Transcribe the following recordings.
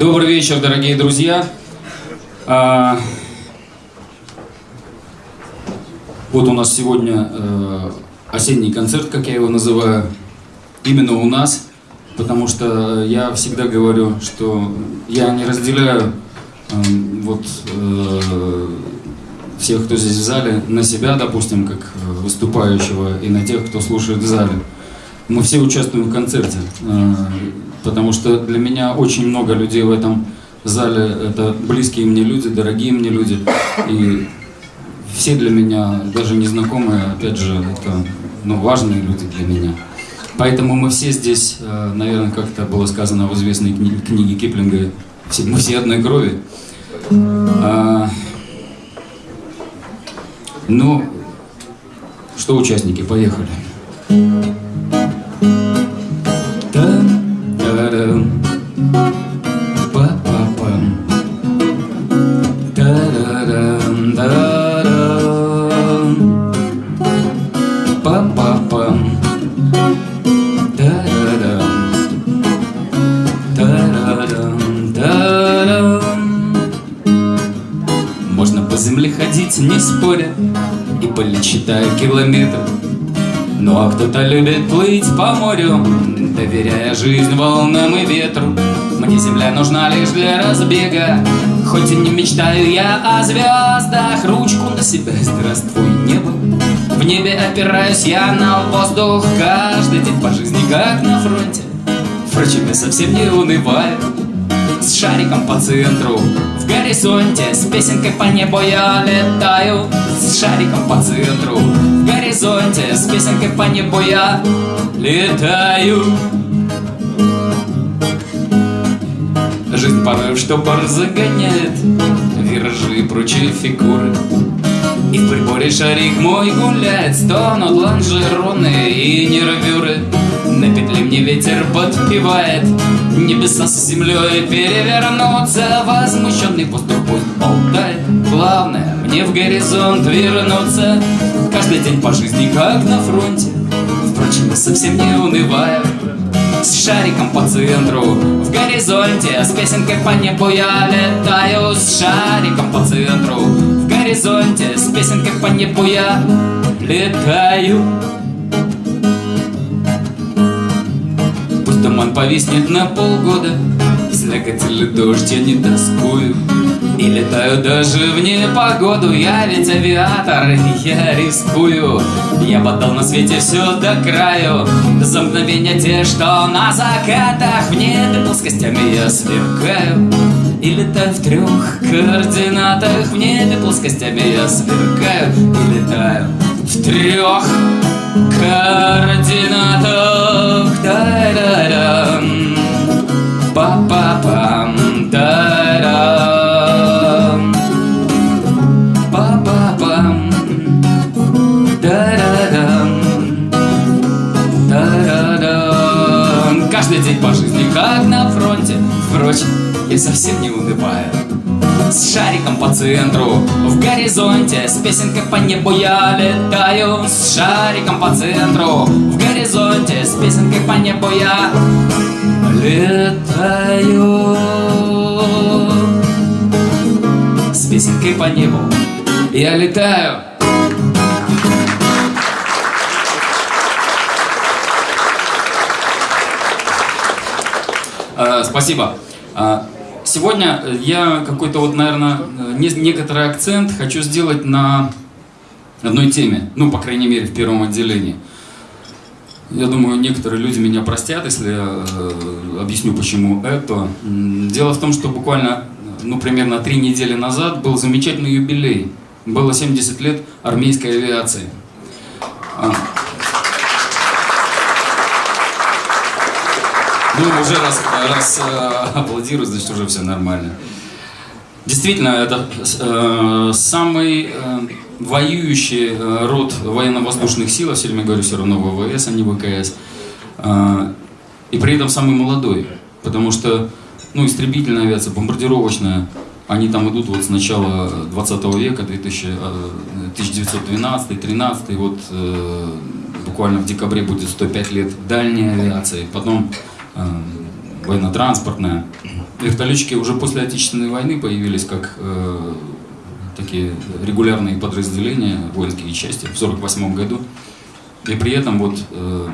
Добрый вечер, дорогие друзья. А, вот у нас сегодня э, осенний концерт, как я его называю, именно у нас, потому что я всегда говорю, что я не разделяю э, вот э, всех, кто здесь в зале, на себя, допустим, как выступающего, и на тех, кто слушает в зале. Мы все участвуем в концерте, э, потому что для меня очень много людей в этом зале, это близкие мне люди, дорогие мне люди, и все для меня, даже незнакомые, опять же, это ну, важные люди для меня. Поэтому мы все здесь, э, наверное, как это было сказано в известной кни- книге Киплинга, все, мы все одной крови. А, ну, что участники, поехали. Кто-то любит плыть по морю, доверяя жизнь волнам и ветру. Мне земля нужна лишь для разбега, хоть и не мечтаю я о звездах. Ручку на себя здравствуй небо, в небе опираюсь я на воздух каждый день по жизни, как на фронте. Впрочем, я совсем не унываю С шариком по центру горизонте. С песенкой по небу я летаю С шариком по центру. В горизонте С песенкой по небу я летаю. Жизнь порой в штопор загоняет Виражи и прочие фигуры. И в приборе шарик мой гуляет Стонут лонжероны и нервюры. На петле мне ветер подпевает Небеса с землей перевернутся Возмущенный воздух пусть болтает Главное мне в горизонт вернуться. Каждый день по жизни как на фронте. Впрочем, я совсем не унываю. С шариком по центру В горизонте С песенкой по небу я летаю. С шариком по центру В горизонте С песенкой по небу я летаю повиснет на полгода. Слякоть или дождь я не тоскую. И летаю даже в непогоду. Я ведь авиатор, я рискую. Я бы отдал на свете все до краю. За мгновения те, что на закатах. В небе плоскостями я сверкаю. И летаю в трех координатах. В небе плоскостями я сверкаю. И летаю в трех координатах. Да-да-дам Па-па-пам. Да-дам Па-па-пам. Да-да-дам Да-да-дам Каждый день по жизни как на фронте. Впрочем, я совсем не унываю с шариком по центру. В горизонте С песенкой по небу я летаю С шариком по центру. В горизонте С песенкой по небу я летаю. С песенкой по небу я летаю. А, Спасибо. А, Сегодня я какой-то вот, наверное, не- некоторый акцент хочу сделать на одной теме, ну, по крайней мере, в первом отделении. Я думаю, некоторые люди меня простят, если я э, объясню, почему это. Дело в том, что буквально, ну, примерно три недели назад был замечательный юбилей. Было 70 лет армейской авиации. Ну, уже раз, раз э, аплодируют, значит, уже все нормально. Действительно, это э, самый э, воюющий э, род военно-воздушных сил, я все время говорю все равно ВВС, а не ВКС, Э, и при этом самый молодой, потому что, ну, истребительная авиация, бомбардировочная, они там идут вот с начала 20 века, 2000, э, 1912-13, вот э, буквально в декабре будет 105 лет дальней авиации, потом военно-транспортная. вертолетчики уже после Отечественной войны появились как э, такие регулярные подразделения, воинские части в 1948 году. И при этом вот э,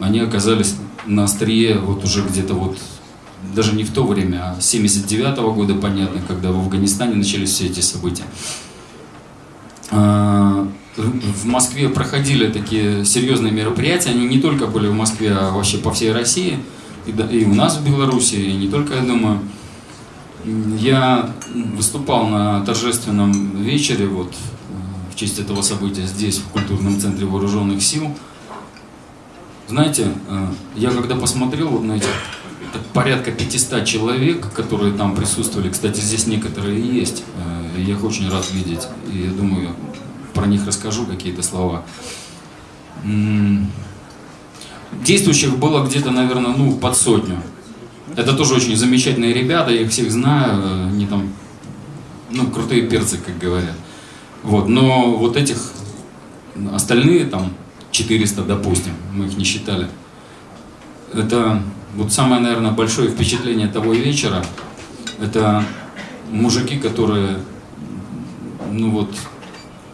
они оказались на острие вот уже где-то вот даже не в то время, а с 79 -го года, понятно, когда в Афганистане начались все эти события. А, в Москве проходили такие серьезные мероприятия, они не только были в Москве, а вообще по всей России, и, у нас в Беларуси, и не только, я думаю. Я выступал на торжественном вечере вот, э, в честь этого события здесь, в культурном центре вооруженных сил. Знаете, э, я когда посмотрел вот на этих порядка 500 человек, которые там присутствовали, кстати, здесь некоторые есть, я их очень рад видеть, и я думаю, про них расскажу какие-то слова. Действующих было где-то, наверное, ну, под сотню. Это тоже очень замечательные ребята, я их всех знаю, они там, ну, крутые перцы, как говорят. Вот, но вот этих остальные там 400, допустим, мы их не считали. Это вот самое, наверное, большое впечатление того вечера, это мужики, которые, ну вот,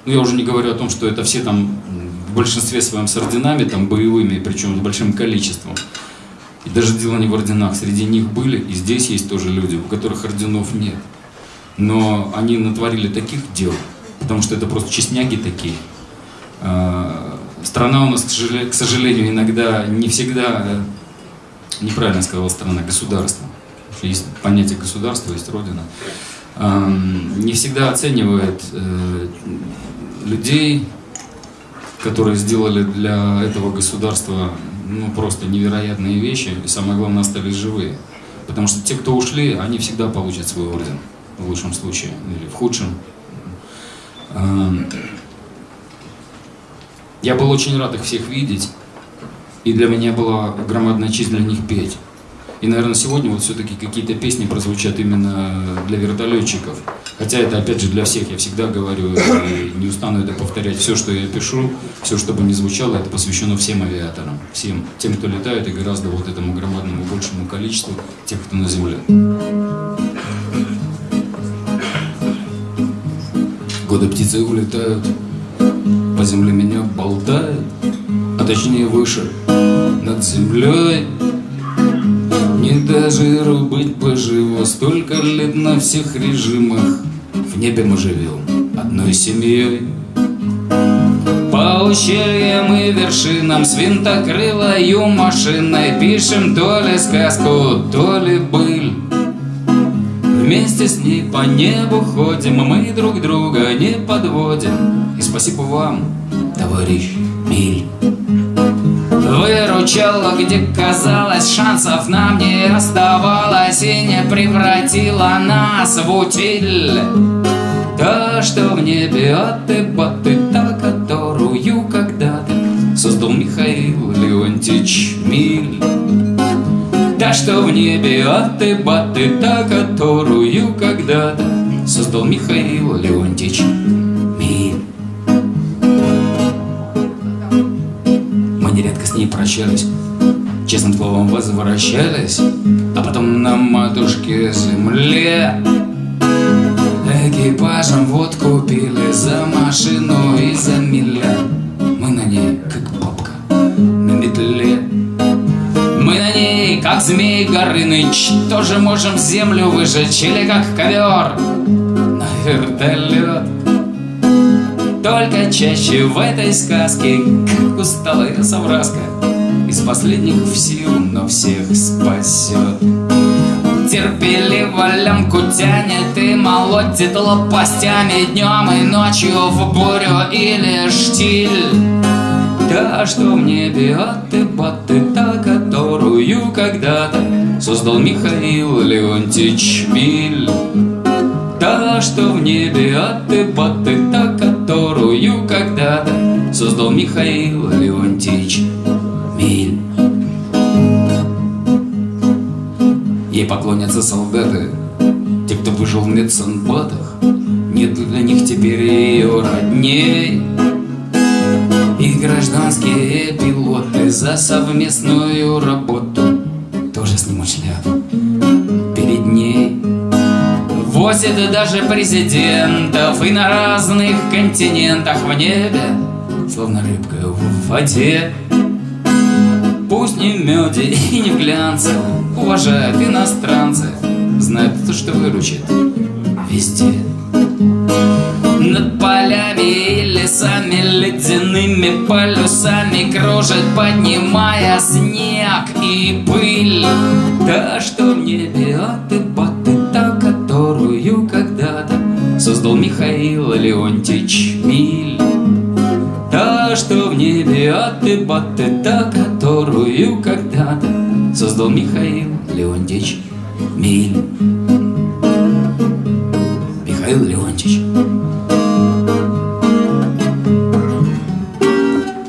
ну я уже не говорю о том, что это все там в большинстве своем с орденами, там боевыми, причем с большим количеством. И даже дело не в орденах, среди них были, и здесь есть тоже люди, у которых орденов нет. Но они натворили таких дел, потому что это просто честняги такие. А, страна у нас, к сожалению, иногда не всегда, э, неправильно сказал страна, государство. Есть понятие государства, есть родина. Не всегда оценивает э, людей, которые сделали для этого государства ну, просто невероятные вещи, и самое главное, остались живые. Потому что те, кто ушли, они всегда получат свой орден, в лучшем случае, или в худшем. Я был очень рад их всех видеть, и для меня была громадная честь для них петь. И, наверное, сегодня вот все-таки какие-то песни прозвучат именно для вертолетчиков. Хотя это, опять же, для всех, я всегда говорю, и не устану это повторять. Все, что я пишу, все, что бы ни звучало, это посвящено всем авиаторам. Всем, тем, кто летает, и гораздо вот этому громадному большему количеству тех, кто на земле. Годы птицы улетают, по земле меня болтают, а точнее выше, над землей. Не даже быть поживо Столько лет на всех режимах. В небе мы живем одной семьей. По ущельям и вершинам С винтокрылою машиной Пишем то ли сказку, то ли быль. Вместе с ней по небу ходим Мы друг друга не подводим. И спасибо вам, товарищ Миль Выручала, где казалось, шансов нам не оставалось И не превратила нас в утиль. Та, что в небе от ты та, которую когда-то Создал Михаил Леонтьевич Миль. Та, что в небе от ты та, которую когда-то Создал Михаил Леонтьевич ней прощались, честным словом возвращались, а потом на матушке земле экипажем вот купили за машину и за миля. Мы на ней, как бабка, на метле. Мы на ней, как змей Горыныч, тоже можем землю выжечь или как ковер на вертолет. Только чаще в этой сказке, как усталая совраска, последних сил, но всех спасет. Терпеливо лямку тянет и молотит лопастями Днем и ночью в бурю или штиль. Та, что в небе от и баты, та, которую когда-то Создал Михаил Леонтьевич Биль. Та, что в небе от и баты, та, которую когда-то создал Михаил Леонтьевич Ей поклонятся солдаты, те, кто выжил в медсанбатах, нет для них теперь ее родней. И гражданские пилоты за совместную работу тоже снимут шляпу Возит даже президентов И на разных континентах в небе Словно рыбка в воде. Пусть не в меде и не в глянце Уважают иностранцы Знают то, что выручит везде. Над полями и лесами Ледяными полюсами Кружит, поднимая снег и пыль. Та, что небе от и та, которую когда-то Создал Михаил Леонтьевич Миль Та, что в небе от и та, которую когда-то Создал Михаил Леонтьевич Миль Михаил Леонтьевич.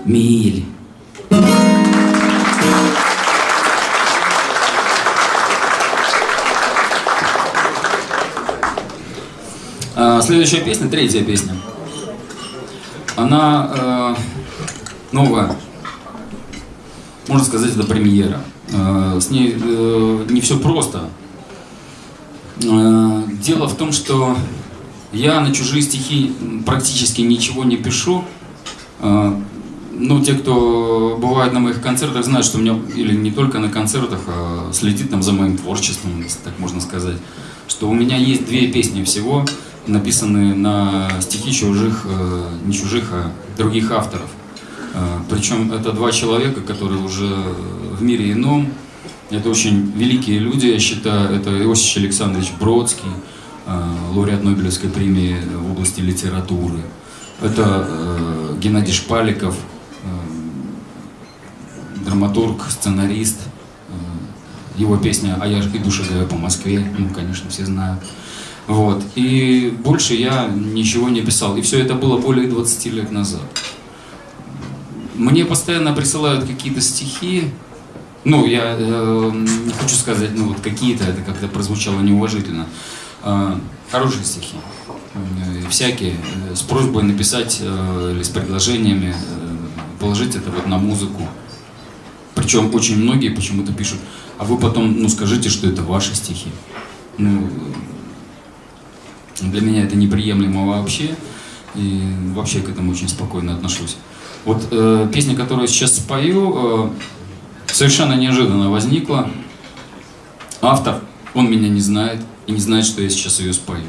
Миль. А, следующая песня, третья песня. Она э, новая. Можно сказать, это премьера. Э, с ней э, не все просто. Э, дело в том, что я на чужие стихи практически ничего не пишу. Ну, те, кто бывает на моих концертах, знают, что у меня, или не только на концертах, а следит там за моим творчеством, если так можно сказать, что у меня есть две песни всего, написанные на стихи чужих, не чужих, а других авторов. Причем это два человека, которые уже в мире ином, это очень великие люди, я считаю. Это Иосиф Александрович Бродский, э, лауреат Нобелевской премии в области литературы. Это э, Геннадий Шпаликов, э, драматург, сценарист. Его песня «А я иду шагаю по Москве», ну, конечно, все знают. Вот. И больше я ничего не писал. И все это было более 20 лет назад. Мне постоянно присылают какие-то стихи, ну, я э, не хочу сказать, ну, вот какие-то, это как-то прозвучало неуважительно. Э, хорошие стихи, э, всякие, э, с просьбой написать э, или с предложениями, э, положить это вот на музыку. Причем очень многие почему-то пишут, а вы потом, ну, скажите, что это ваши стихи. Ну, для меня это неприемлемо вообще, и вообще к этому очень спокойно отношусь. Вот э, песня, которую сейчас спою, э, совершенно неожиданно возникла. Автор, он меня не знает и не знает, что я сейчас ее спою.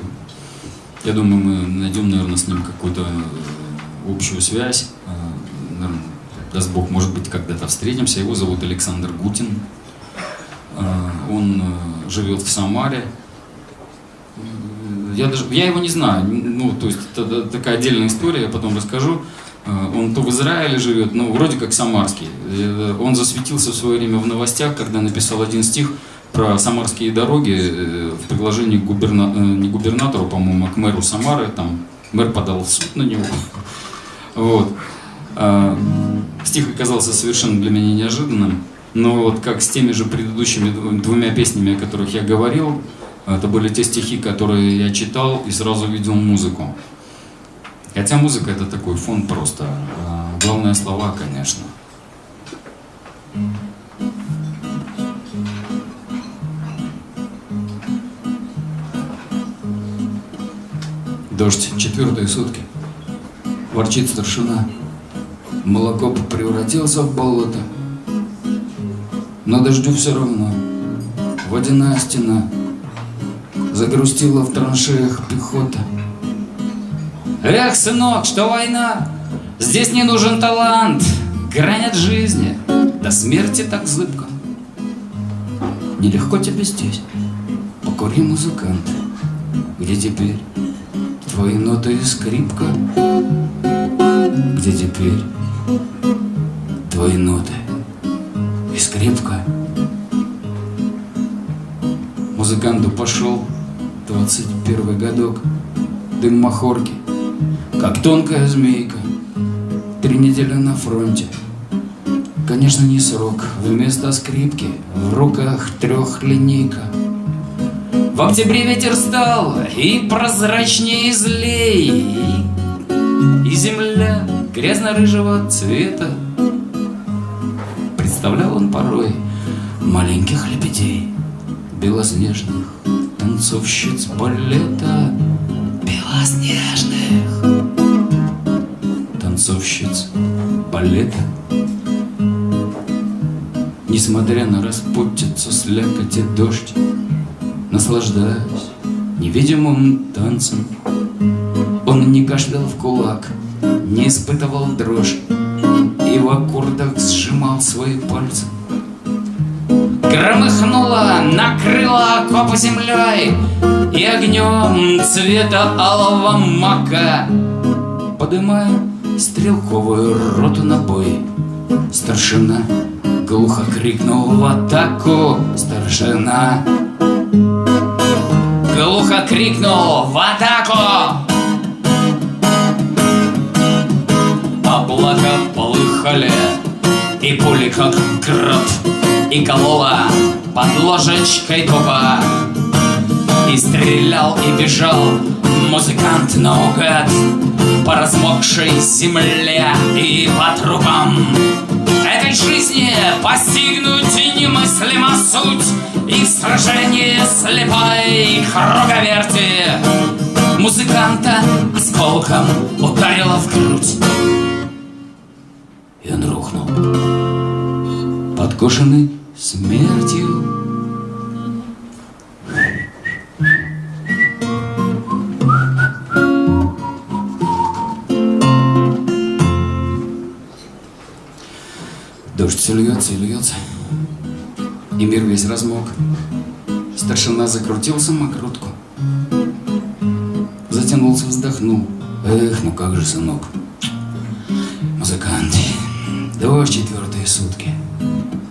Я думаю, мы найдем, наверное, с ним какую-то э, общую связь. Э, наверное, даст Бог, может быть, когда-то встретимся. Его зовут Александр Гутин. Э, он живет в Самаре. Я, даже, я его не знаю, ну, то есть это такая отдельная история, я потом расскажу. Э, он то в Израиле живет, ну, вроде как самарский. Э, он засветился в свое время в новостях, когда написал один стих про самарские дороги э, в предложении к губерна... не губернатору, по-моему, а к мэру Самары. Там мэр подал в суд на него. Вот. Стих оказался совершенно для меня неожиданным. Но вот как с теми же предыдущими двумя песнями, о которых я говорил, это были те стихи, которые я читал и сразу видел музыку. Хотя музыка это такой фон просто. А, главное слова, конечно. Дождь, четвертые сутки. Ворчит старшина. Молоко превратился в болото. Но дождю все равно. Водяная стена. Загрустила в траншеях пехота. Эх, сынок, что война? Здесь не нужен талант, грань от жизни, до смерти так зыбко. Нелегко тебе здесь, покури, музыкант, где теперь твои ноты и скрипка? Где теперь твои ноты и скрипка? Музыканту пошел двадцать первый годок, дым махорки, как тонкая змейка. Три недели на фронте. Конечно, не срок. Вместо скрипки в руках трехлинейка. В октябре ветер стал и прозрачнее и злей, И земля грязно-рыжего цвета. Представлял он порой маленьких лебедей, белоснежных, танцовщиц балета белоснежных танцовщиц балета. Несмотря на распутицу, слякоть и дождь Наслаждаясь невидимым танцем. Он не кашлял в кулак, не испытывал дрожь И в аккордах сжимал свои пальцы. Громыхнуло, накрыло окопы землей И огнем цвета алого мака Подымая стрелковую роту на бой. Старшина Глухо крикнул в атаку. Старшина Глухо крикнул в атаку. Облака полыхали И пули как град И колола под ложечкой тупа И стрелял и бежал музыкант наугад По размокшей земле и по трупам этой жизни постигнуть немыслима суть И в сражении слепой круговерти. Музыканта осколком ударила в грудь. И он рухнул, подкошенный смертью все льется и льется, и мир весь размок. Старшина закрутил самокрутку, затянулся, вздохнул. Эх, ну как же, сынок. Музыканты, дождь четвертые сутки.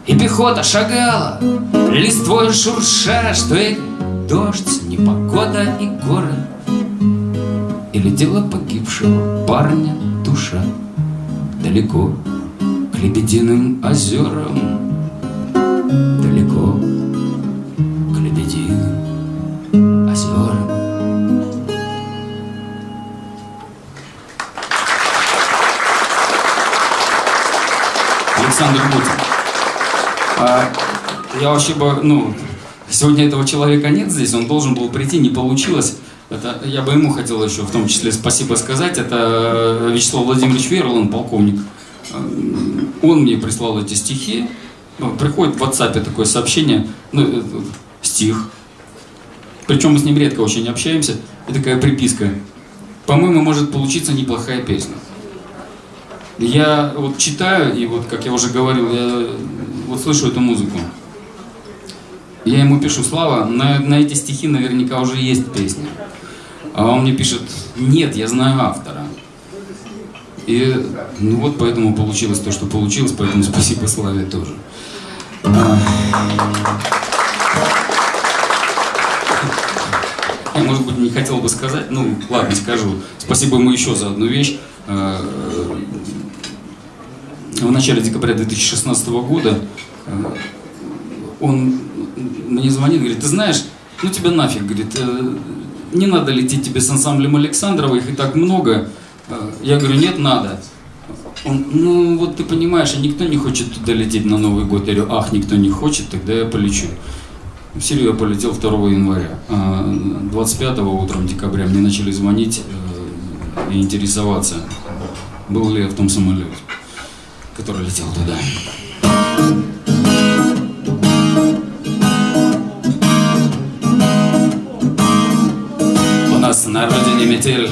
И пехота шагала, листвой шурша, что и дождь, непогода и горы. И летела погибшего парня душа далеко Лебединым озерам Далеко к Лебединым озерам Александр Путин. А, я вообще бы, ну, сегодня этого человека нет здесь, он должен был прийти, не получилось. Это, я бы ему хотел еще в том числе спасибо сказать. Это Вячеслав Владимирович Верлан, полковник он мне прислал эти стихи. Ну, приходит в WhatsApp такое сообщение, ну, э, стих. Причем мы с ним редко очень общаемся. И такая приписка. По-моему, может получиться неплохая песня. Я вот читаю, и вот, как я уже говорил, я вот слышу эту музыку. Я ему пишу, Слава, на, на эти стихи наверняка уже есть песня. А он мне пишет, нет, я знаю автора. И ну вот поэтому получилось то, что получилось, поэтому спасибо Славе тоже. Я, может быть, не хотел бы сказать, ну, ладно, скажу. Спасибо ему еще за одну вещь. А, в начале декабря 2016 года а, он мне звонит, говорит, ты знаешь, ну тебя нафиг, говорит, э, не надо лететь тебе с ансамблем Александрова, их и так много, Э, я говорю, нет, надо. Он, ну вот ты понимаешь, а никто не хочет туда лететь на Новый год. Я говорю, ах, никто не хочет, тогда я полечу. В Сирию я полетел 2 января. 25 а утром декабря мне начали звонить э, и интересоваться, был ли я в том самолете, который летел туда. У нас на родине метель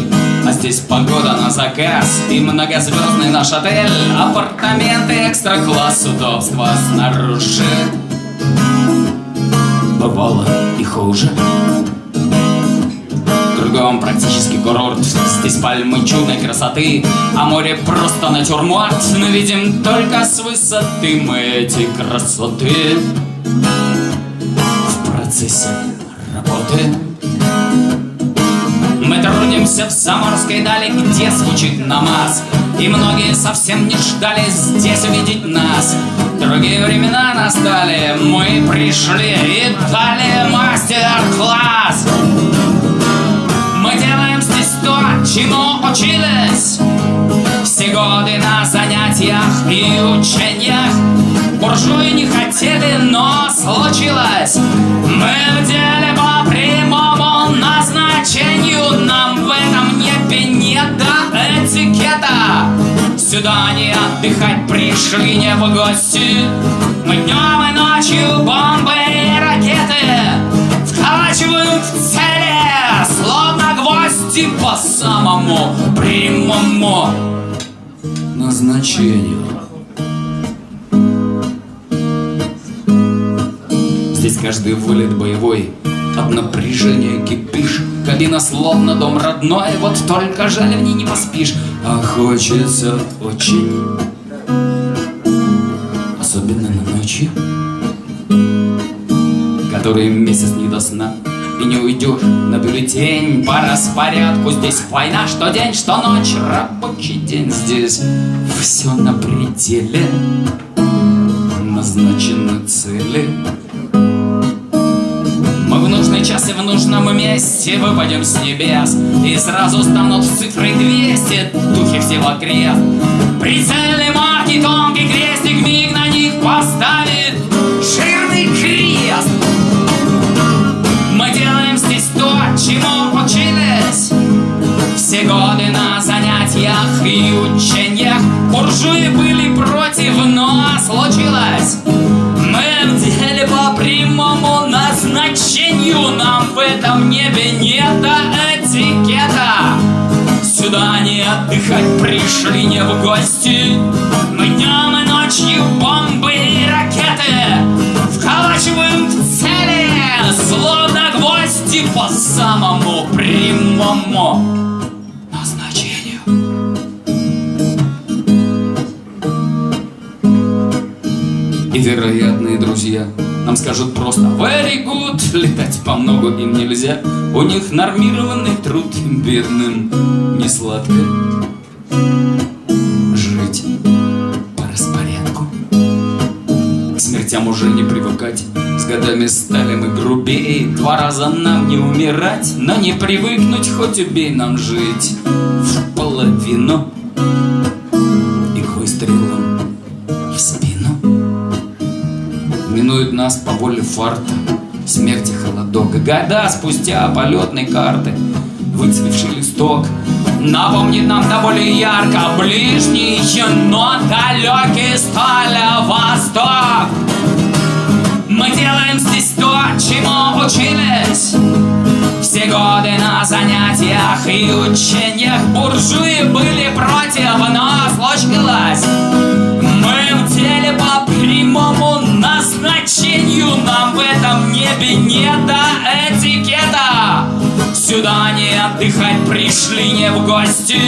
а здесь погода на заказ И многозвездный наш отель Апартаменты экстра-класс Удобства снаружи. Бывало и хуже. Кругом практически курорт Здесь пальмы чудной красоты А море просто натюрморт. Но видим только с высоты мы эти красоты. В процессе работы трудимся в заморской дали, где звучит намаз. И многие совсем не ждали здесь увидеть нас. Другие времена настали, мы пришли и дали мастер-класс. Мы делаем здесь то, чему учились Все годы на занятиях и учениях. Буржуи не хотели, но случилось. Мы в деле по прямому Сюда не отдыхать пришли, не в гости. Мы днем и ночью бомбы и ракеты Вколачивают в цели, словно гвозди По самому прямому назначению. Здесь каждый вылет боевой От напряжения кипишь. Кабина словно дом родной Вот только жаль в ней не поспишь А хочется очень Особенно на ночи Который месяц не до сна и не уйдешь на бюллетень по распорядку. Здесь война, что день, что ночь, рабочий день. Здесь все на пределе, назначены цели. Мы в нужный час и в нужном месте выпадем с небес. И сразу станут цифры 200, духи всего крест Прицельный марки, тонкий крестик, миг на них поставит жирный крест. Мы делаем здесь то, чему учились все годы на занятиях и учениях. Буржуи были этом небе нет этикета. Сюда не отдыхать пришли, не в гости. Мы днем и ночью бомбы и ракеты Вколачиваем в цели, словно гвозди по самому прямому И вероятные друзья. Нам скажут просто Very good, летать по много им нельзя. У них нормированный труд бедным не сладко. Жить по распорядку. К смертям уже не привыкать. С годами стали мы грубее. Два раза нам не умирать. Но не привыкнуть, хоть убей нам жить В половину Минует нас по воле фарта Смерти холодок И года спустя полетной карты. Выцвевший листок Напомнит нам до более ярко Ближний, но далекий стали восток. Мы делаем здесь то, чему учились Все годы на занятиях и учениях. Буржуи были против, но случилось Мы в деле по прямому назначению Нам в этом небе не до этикета. Сюда не отдыхать пришли, не в гости.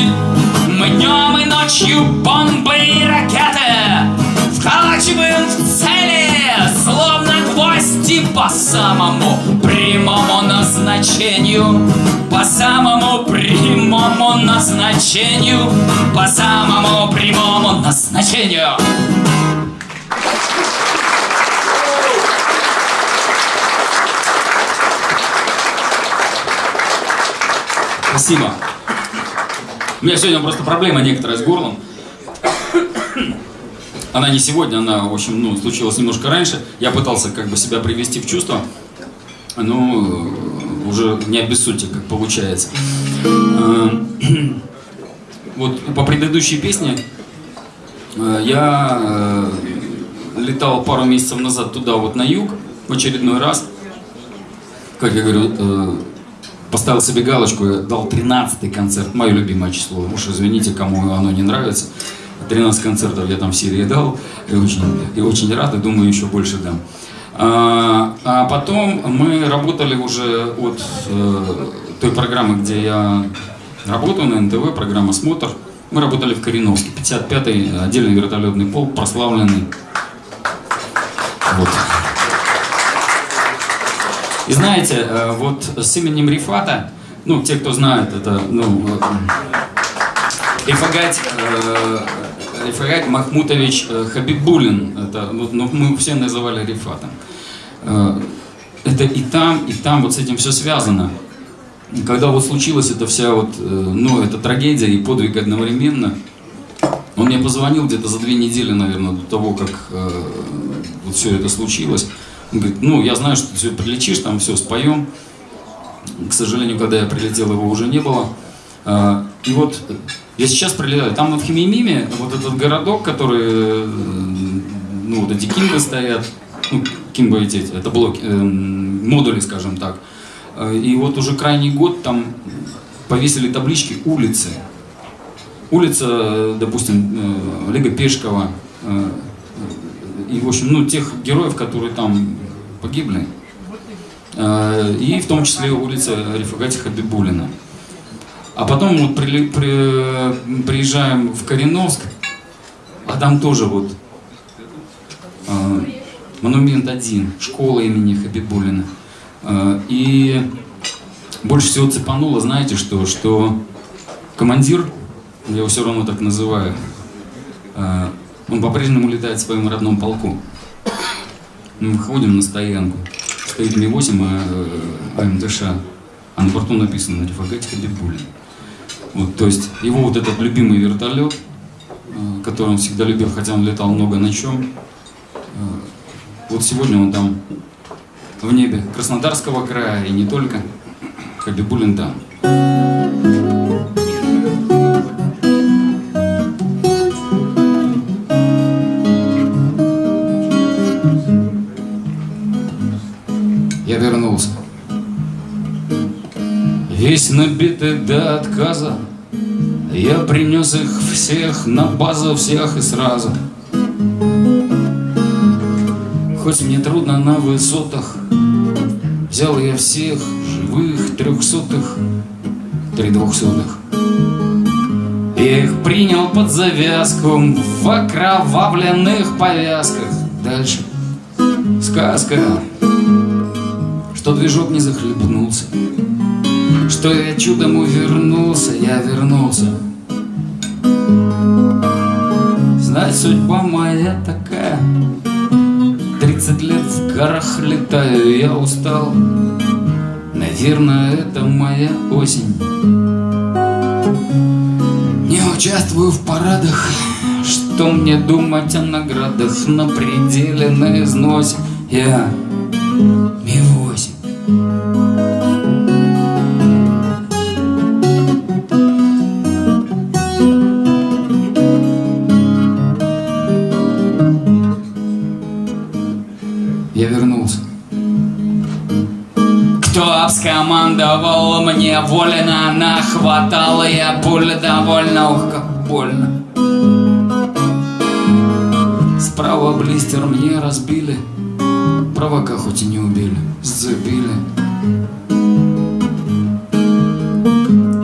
Мы днем и ночью бомбы и ракеты Вколачиваем в цели, словно гвозди По самому прямому назначению. По самому прямому назначению. По самому прямому назначению Спасибо. У меня сегодня просто проблема некоторая с горлом. Она не сегодня, она, в общем, ну, случилась немножко раньше. Я пытался как бы себя привести в чувство, э, уже не обессудьте, как получается. Э, Вот по предыдущей песне э, я летал пару месяцев назад туда, вот на юг, в очередной раз. Как я говорю, поставил себе галочку, дал 13 концерт, мое любимое число. Уж извините, кому оно не нравится. 13 концертов я там в серии дал, и очень, и очень рад, и думаю, еще больше дам. А, а потом мы работали уже от э, той программы, где я работаю на НТВ, программа «Смотр». Мы работали в Кореновске, 55-й отдельный вертолетный полк, прославленный. Вот. И знаете, э, вот с именем Рифата, ну, те, кто знает, это, ну, э, Рифагать, э, Рифагать Махмутович Хабибулин, это, вот, ну, мы все называли Рифатом. Это и там, и там вот с этим все связано. Когда вот случилась эта вся вот, ну, эта трагедия и подвиг одновременно, он мне позвонил где-то за две недели, наверное, до того, как э, вот все это случилось. Он говорит, ну, я знаю, что ты все прилечишь, там все споем. К сожалению, когда я прилетел, его уже не было. А, и вот я сейчас прилетаю, там в Химимиме вот этот городок, который, э, ну вот эти кимбы стоят, ну, кимбы эти, это блоки, э, модули, скажем так. Э, и вот уже крайний год там повесили таблички улицы. Улица, допустим, Олега Пешкова, и, в общем, ну, тех героев, которые там погибли. И в том числе улица Рифагати Хабибулина. А потом вот при, при, приезжаем в Кореновск, а там тоже вот э, монумент один, школа имени Хабибулина. Э, и больше всего цепануло, знаете что, что командир, я его все равно так называю, э, он по-прежнему летает в своем родном полку. Мы выходим на стоянку, стоит Ми-8 а, АМТШ, а на борту написано «Рифагати Хабибулин». Вот, то есть его вот этот любимый вертолет, э, который он всегда любил, хотя он летал много на чем. Э, вот сегодня он там в небе Краснодарского края и не только. Хабибулин там. Весь набитый до отказа. Я принес их всех на базу всех и сразу. Хоть мне трудно на высотах Взял я всех живых трехсотых Три двухсотых. Я их принял под завязку В окровавленных повязках. Дальше. Сказка. Что движок не захлебнулся что я чудом увернулся, я вернулся. Знать, судьба моя такая, Тридцать лет в горах летаю, я устал. Наверное, это моя осень. Не участвую в парадах, что мне думать о наградах на пределе, на износе. Я скомандовал мне вольно Нахватал я пуль довольно, ух, как больно. Справа блистер мне разбили Провока хоть и не убили, сцепили.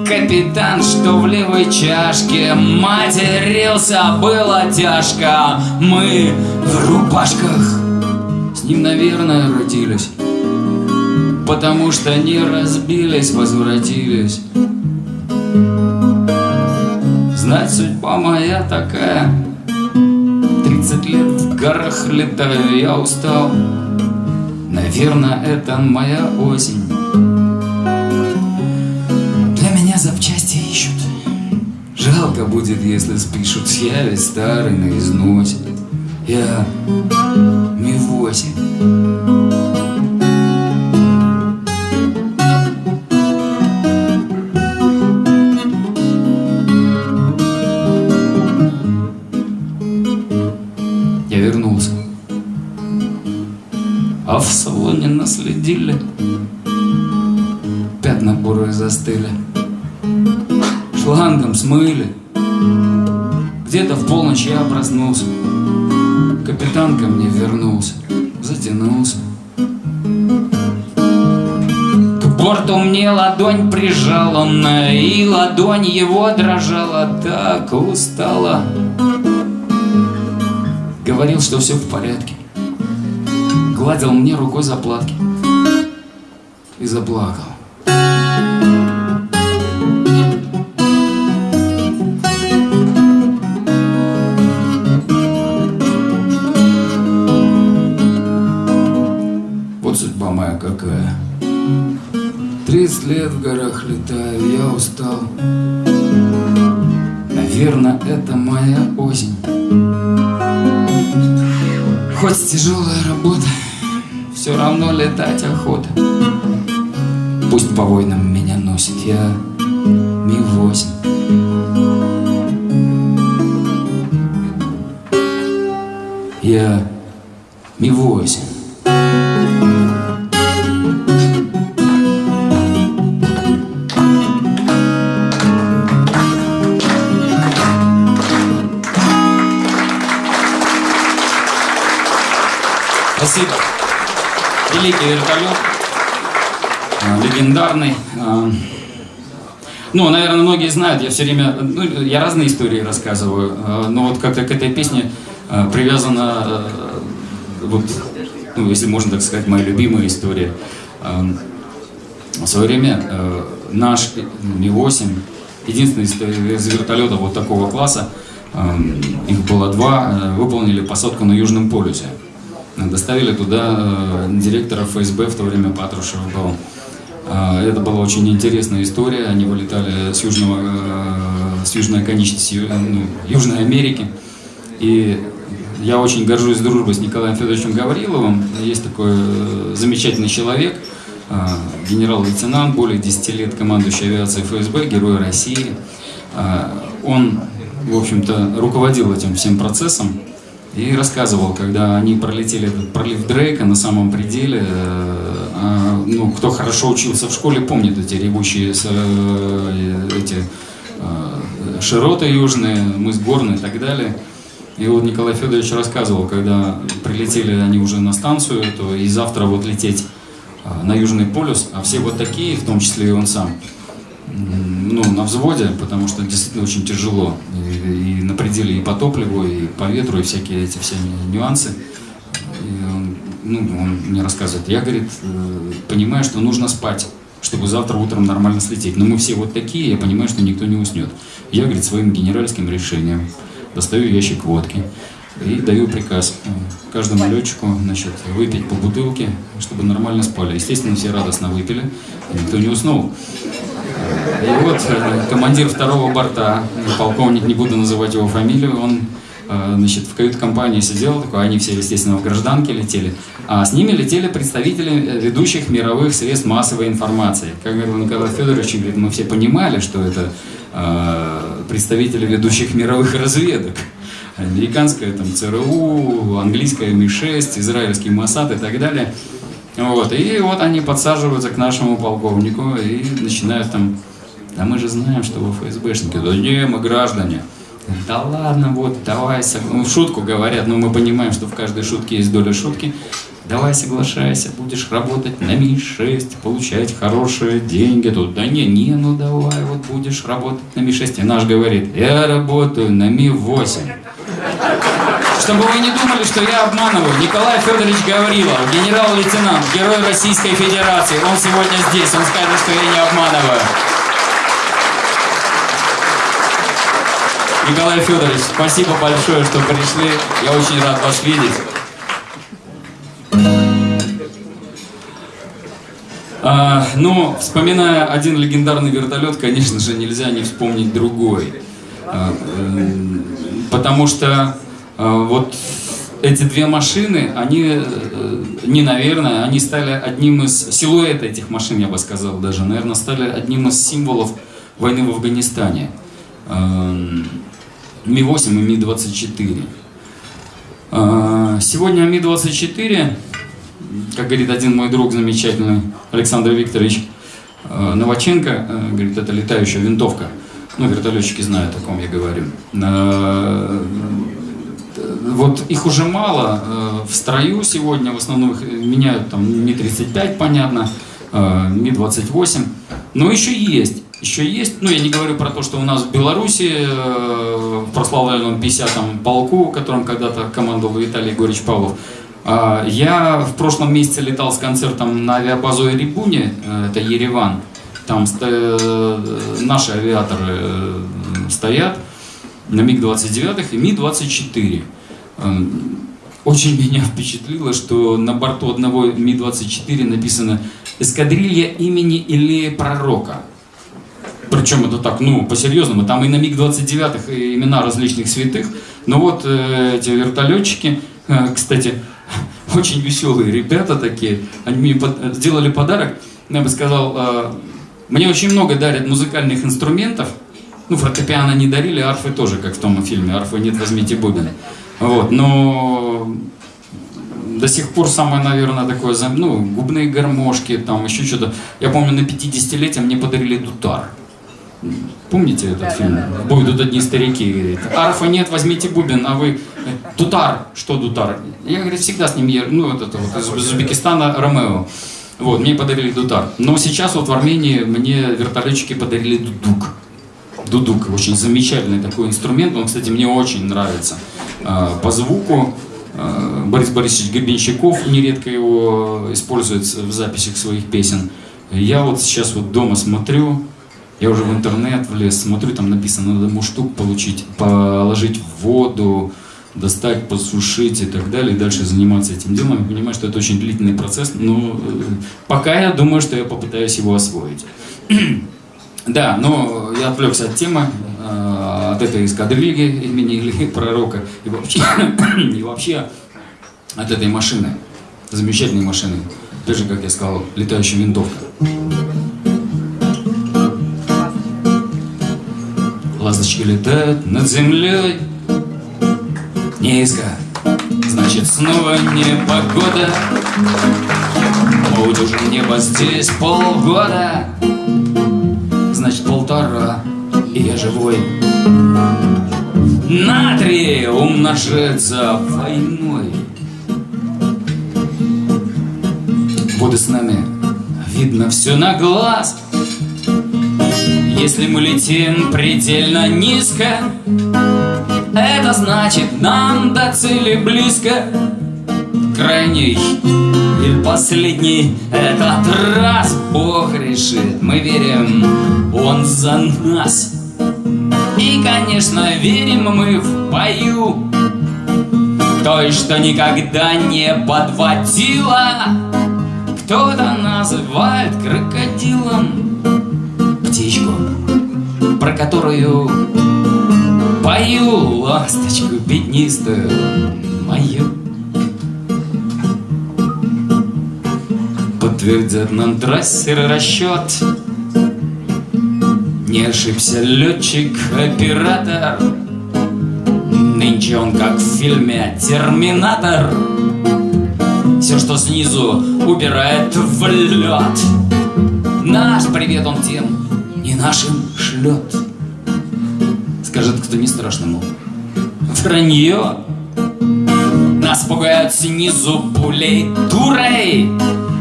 Капитан, что в левой чашке Матерился, было тяжко Мы в рубашках С ним, наверное, родились Потому что не разбились, возвратились. Знать, судьба моя такая. Тридцать лет в горах летаю, я устал. Наверное, это моя осень. Для меня запчасти ищут. Жалко будет, если спишут. Я ведь старый на износе Я наследили Пятна бурые застыли. Шлангом смыли. Где-то в полночь я проснулся. Капитан ко мне вернулся. Затянулся. К борту мне ладонь прижал он И ладонь его дрожала. Так устала. Говорил, что все в порядке. Гладил мне рукой заплатки и заплакал. Вот судьба моя какая. Тридцать лет в горах летаю, я устал. Наверное, это моя осень. Хоть тяжелая работа, все равно летать охота по войнам меня носит Я Ми-8 Я Ми-8 Спасибо. Великий вертолет легендарный. А, Ну, наверное, многие знают, я все время, ну, я разные истории рассказываю, а, но вот как-то к этой песне привязана, вот, ну, если можно так сказать, моя любимая история. В свое время э, наш Ми-8, единственный из вертолетов вот такого класса, э, их было два, э, выполнили посадку на Южном полюсе. Доставили туда э, директора ФСБ, в то время Патрушев был. Э, Это была очень интересная история. Они вылетали с, южного, э, с южной оконечности Ю- ну, Южной Америки. И я очень горжусь дружбой с Николаем Федоровичем Гавриловым. Есть такой э, замечательный человек, э, генерал-лейтенант, более 10 лет командующий авиацией ФСБ, герой России. Э, Он, в общем-то, руководил этим всем процессом и рассказывал, когда они пролетели этот пролив Дрейка на самом пределе, э, а, ну, кто хорошо учился в школе, помнит эти ревущие э, эти э, широты южные, мыс Горный и так далее. И вот Николай Федорович рассказывал, когда прилетели они уже на станцию, то и завтра вот лететь а, на Южный полюс, а все вот такие, в том числе и он сам, ну, на взводе, потому что действительно очень тяжело. И, и на пределе и по топливу, и по ветру, и всякие эти все нюансы. Ну, он мне рассказывает, я, говорит, э, понимаю, что нужно спать, чтобы завтра утром нормально слететь. Но мы все вот такие, я понимаю, что никто не уснет. Я, говорит, своим генеральским решением достаю ящик водки и даю приказ э, каждому летчику значит, выпить по бутылке, чтобы нормально спали. Естественно, все радостно выпили, и никто не уснул. И вот э, командир второго борта, полковник, не буду называть его фамилию, он значит, в кают-компании сидел, такой, они все, естественно, в гражданке летели, а с ними летели представители э, ведущих мировых средств массовой информации. Как говорил Николай Федорович, говорит, мы все понимали, что это э, представители ведущих мировых разведок. Американская там ЦРУ, английская Ми-6, израильский Моссад и так далее. Вот, и вот они подсаживаются к нашему полковнику и начинают там, да мы же знаем, что вы ФСБшники. Да не, мы граждане. Да ладно, вот, давай, ну, в шутку говорят, но мы понимаем, что в каждой шутке есть доля шутки. Давай соглашайся, будешь работать на Ми-6, получать хорошие деньги. Тут, да не, не, ну давай, вот будешь работать на Ми-6. И наш говорит, я работаю на Ми-8. Чтобы вы не думали, что я обманываю, Николай Федорович Гаврилов, генерал-лейтенант, герой Российской Федерации, он сегодня здесь, он скажет, что я не обманываю. Николай Федорович, спасибо большое, что пришли. Я очень рад вас видеть. А, ну, вспоминая один легендарный вертолет, конечно же, нельзя не вспомнить другой. А, потому что а, вот эти две машины, они, э, не наверное, они стали одним из, силуэт этих машин, я бы сказал даже, наверное, стали одним из символов войны в Афганистане. Эм, Ми-8 и Ми-24. А, Сегодня Ми-24, как говорит один мой друг замечательный, Александр Викторович э, Новаченко, э, говорит, это летающая винтовка. Ну, вертолетчики знают, о ком я говорю. Вот их уже мало в строю сегодня, в основном их меняют там Ми-35, понятно, э, Ми-28, но еще есть. Еще есть, ну я не говорю про то, что у нас в Беларуси, э, в прославленном 50-м полку, которым когда-то командовал Виталий Егорович Павлов, а, Я в прошлом месяце летал с концертом на авиабазу Эребуне, э, это Ереван. Там ста- э, наши авиаторы э, стоят на МиГ-29 и Ми-24. Эм, Очень меня впечатлило, что на борту одного Ми-24 написано «Эскадрилья имени Илея Пророка». Причем это так, ну, по-серьезному. Там и на МиГ-29 и имена различных святых. Но вот э, эти вертолетчики, э, кстати, очень веселые ребята такие. Они мне под- сделали подарок. Я бы сказал, э, мне очень много дарят музыкальных инструментов. Ну, фортепиано не дарили, арфы тоже, как в том фильме «Арфы нет, возьмите бубен». Вот, но до сих пор самое, наверное, такое, ну, губные гармошки, там еще что-то. Я помню, на 50-летие мне подарили дутар. Помните этот да, фильм? Да, да, Будут одни старики, говорит, арфа нет, возьмите бубен, а вы... Дутар, что дутар? Я, говорит, всегда с ним, ну, вот это вот, из Узбекистана, Ромео. Вот, мне подарили дутар. Но сейчас вот в Армении мне вертолетчики подарили дудук. Дудук, очень замечательный такой инструмент, он, кстати, мне очень нравится. А, по звуку, а, Борис Борисович Гребенщиков нередко его использует в записях своих песен. Я вот сейчас вот дома смотрю, я уже в интернет влез, смотрю, там написано, надо муштук получить, положить в воду, достать, посушить и так далее, и дальше заниматься этим делом. Я понимаю, что это очень длительный процесс, но э, пока я думаю, что я попытаюсь его освоить. да, но я отвлекся от темы, э, от этой эскадрильи имени или пророка, и вообще, и вообще от этой машины, замечательной машины, тоже, как я сказал, летающая винтовка. Ласточки летают над землей. Низко, значит снова не погода уже небо здесь полгода. Значит полтора, и я живой. На три умножается войной. Буду с нами, видно все на глаз если мы летим предельно низко Это значит нам до цели близко. Крайний или последний этот раз Бог решит, мы верим, Он за нас. И, конечно, верим мы в бою Той, что никогда не подводила. Кто-то называет крокодилом птичку, про которую пою ласточку пятнистую мою. Подтвердят нам трассер расчет, не ошибся летчик-оператор, Нынче он как в фильме «Терминатор», Все, что снизу, убирает в лед. Наш привет он тем, нашим шлет. Скажет кто не страшно, мол, вранье. Нас пугают снизу пулей турой,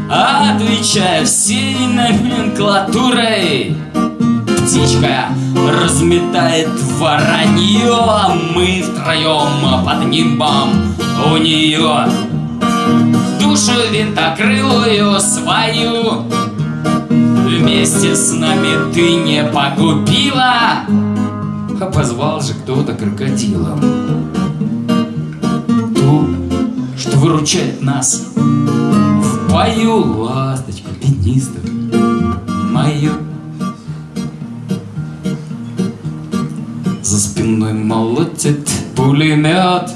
Отвечая всей номенклатурой. Птичка разметает воронье, а мы втроем под нимбом у нее душу винтокрылую свою Вместе с нами ты не погубила. А позвал же кто-то крокодилом. Ту, что выручает нас В бою ласточку пятнистую Мою За спиной молотит пулемет.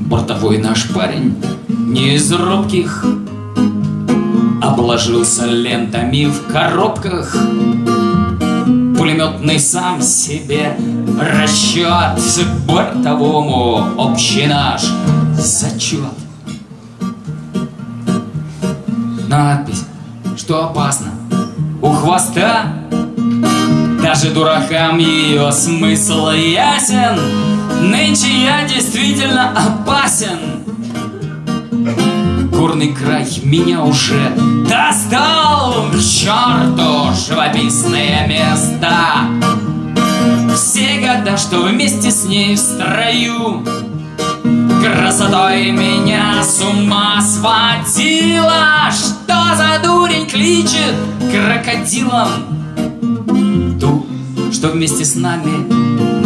Бортовой наш парень не из робких Обложился лентами в коробках. Пулеметный сам себе расчет. Бортовому общий наш зачет. Надпись, что опасно у хвоста. Даже дуракам ее смысл ясен. Нынче я действительно опасен горный край меня уже достал. К черту живописные места Все года, что вместе с ней в строю Красотой меня с ума сводила Что за дурень кличет крокодилом? Ту, что вместе с нами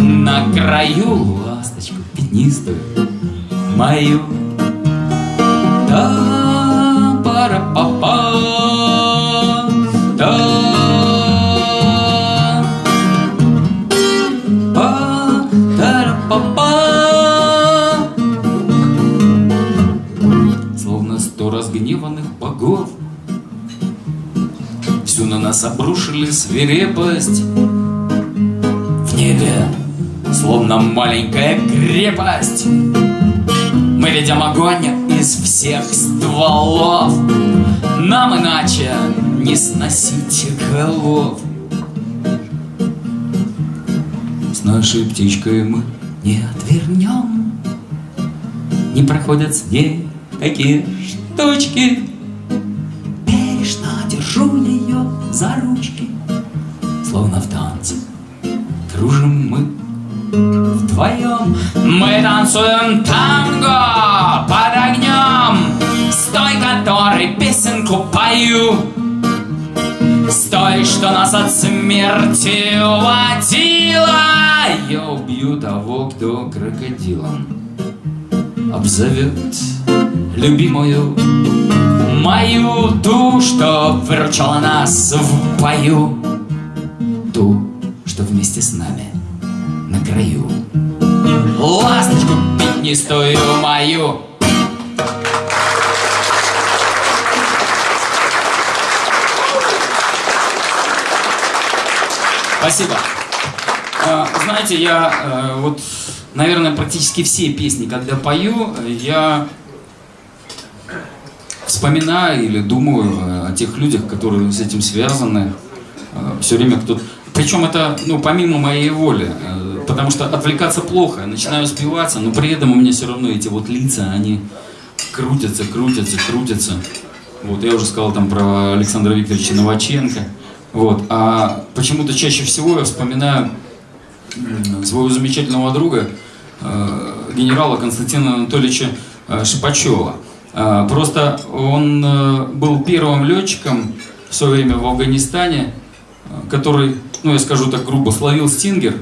на краю. Ласточку пятнистую мою да пара па па да. Па тара па па Словно сто разгневанных богов. Всю на нас обрушили свирепость. В небе словно маленькая крепость. Мы ведем огонь всех стволов, нам иначе не сносить голов. С нашей птичкой мы не отвернем, не проходят с ней такие штучки. Бережно держу ее за ручки, словно в танце кружим мы вдвоем. Мы танцуем смерти уводила. Я убью того, кто крокодилом обзовет любимую мою ту, что выручала нас в бою, ту, что вместе с нами на краю. Ласточку пятнистую мою Спасибо. А, Знаете, я э, вот, наверное, практически все песни, когда пою, я вспоминаю или думаю э, о тех людях, которые с этим связаны. Все время кто-то... Причем это, ну, помимо моей воли, э, потому что отвлекаться плохо, начинаю успеваться, но при этом у меня все равно эти вот лица, они крутятся, крутятся, крутятся. Вот, я уже сказал там про Александра Викторовича Новаченко. Вот, а почему-то чаще всего я вспоминаю своего замечательного друга, э, генерала Константина Анатольевича э, Шипачева. Э, Просто он был первым летчиком в свое время в Афганистане, который, ну я скажу так грубо, словил стингер,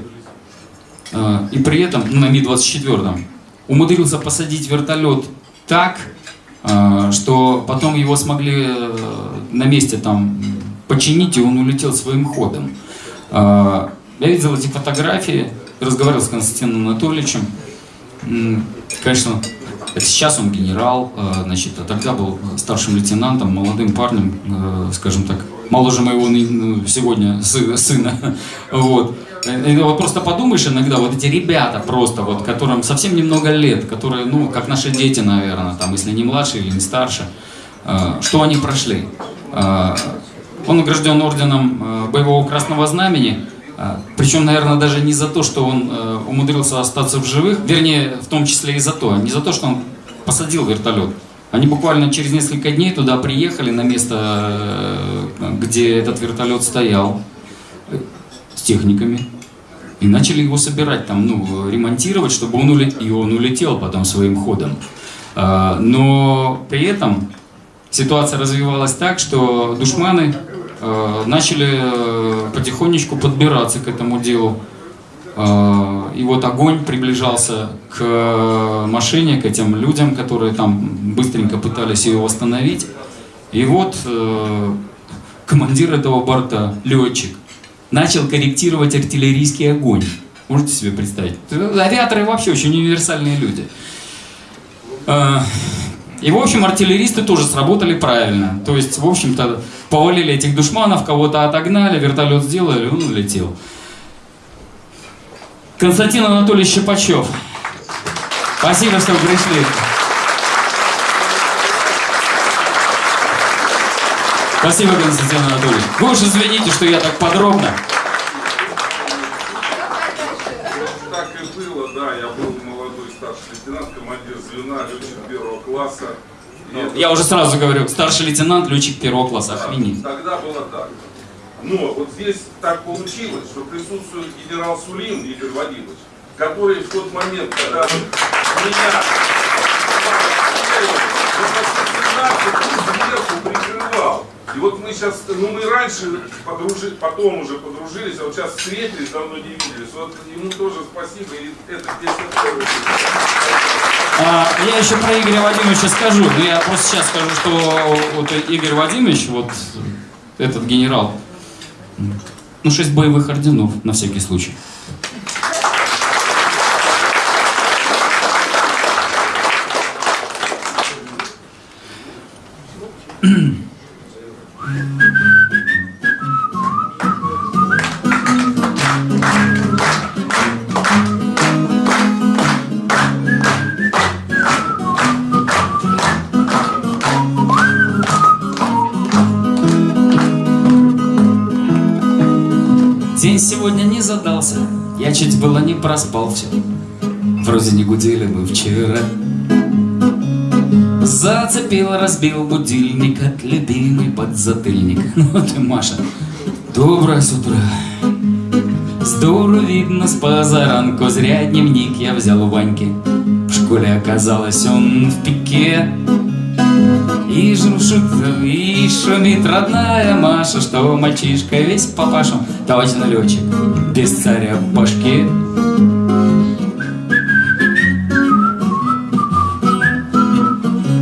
и при этом, ну, на Ми-24, умудрился посадить вертолет так, что потом его смогли на месте там починить, и он улетел своим ходом. Э, Я видел эти фотографии, разговаривал с Константином Анатольевичем. Конечно, сейчас он генерал, э, значит, а тогда был старшим лейтенантом, молодым парнем, э, скажем так, моложе моего ну, сегодня сы- сына. Вот. И вот просто подумаешь иногда, вот эти ребята просто, вот, которым совсем немного лет, которые, ну, как наши дети, наверное, там, если не младше или не старше, что они прошли. Он награжден орденом э, Боевого Красного Знамени, э, причем, наверное, даже не за то, что он э, умудрился остаться в живых, вернее, в том числе и за то, не за то, что он посадил вертолет. Они буквально через несколько дней туда приехали на место, где этот вертолет стоял, с техниками, и начали его собирать, там, ну, ремонтировать, чтобы он улетел, и он улетел потом своим ходом. А, Но при этом ситуация развивалась так, что душманы начали э, потихонечку подбираться к этому делу. Э, И вот огонь приближался к машине, к этим людям, которые там быстренько пытались ее восстановить. И вот э, командир этого борта, летчик, начал корректировать артиллерийский огонь. Можете себе представить? Авиаторы вообще очень универсальные люди. Э, И, в общем, артиллеристы тоже сработали правильно. То есть, в общем-то, повалили этих душманов, кого-то отогнали, вертолет сделали, он улетел. Константин Анатольевич Щепачев. Спасибо, что пришли. Спасибо, Константин Анатольевич. Вы уж извините, что я так подробно. Так и было, да, я был молодой старший лейтенант, командир звена, летчик первого класса. И это- Я уже сразу говорю, старший лейтенант, летчик первого класса, охренеть. Тогда было так. Но вот здесь так получилось, что присутствует генерал Сулин Игорь Вадимович, который в тот момент, когда меня сверху прикрывал. И вот мы сейчас, ну мы раньше подружили, потом уже подружились, а вот сейчас встретились, давно не виделись. Вот ему тоже спасибо, и это. А, я еще про Игоря Вадимовича скажу, но я просто сейчас скажу, что вот Игорь Вадимович, вот этот генерал, ну, шесть боевых орденов, на всякий случай. Проспал все. Вроде не гудели мы вчера. Зацепил, разбил будильник от любимый подзатыльник. Ну ты, Маша, доброе с утра. Здорово видно с позаранку, зря дневник я взял у Ваньки. В школе оказалось он в пике. И жужжит, и шумит родная Маша, что мальчишка весь папашу, точно летчик, без царя в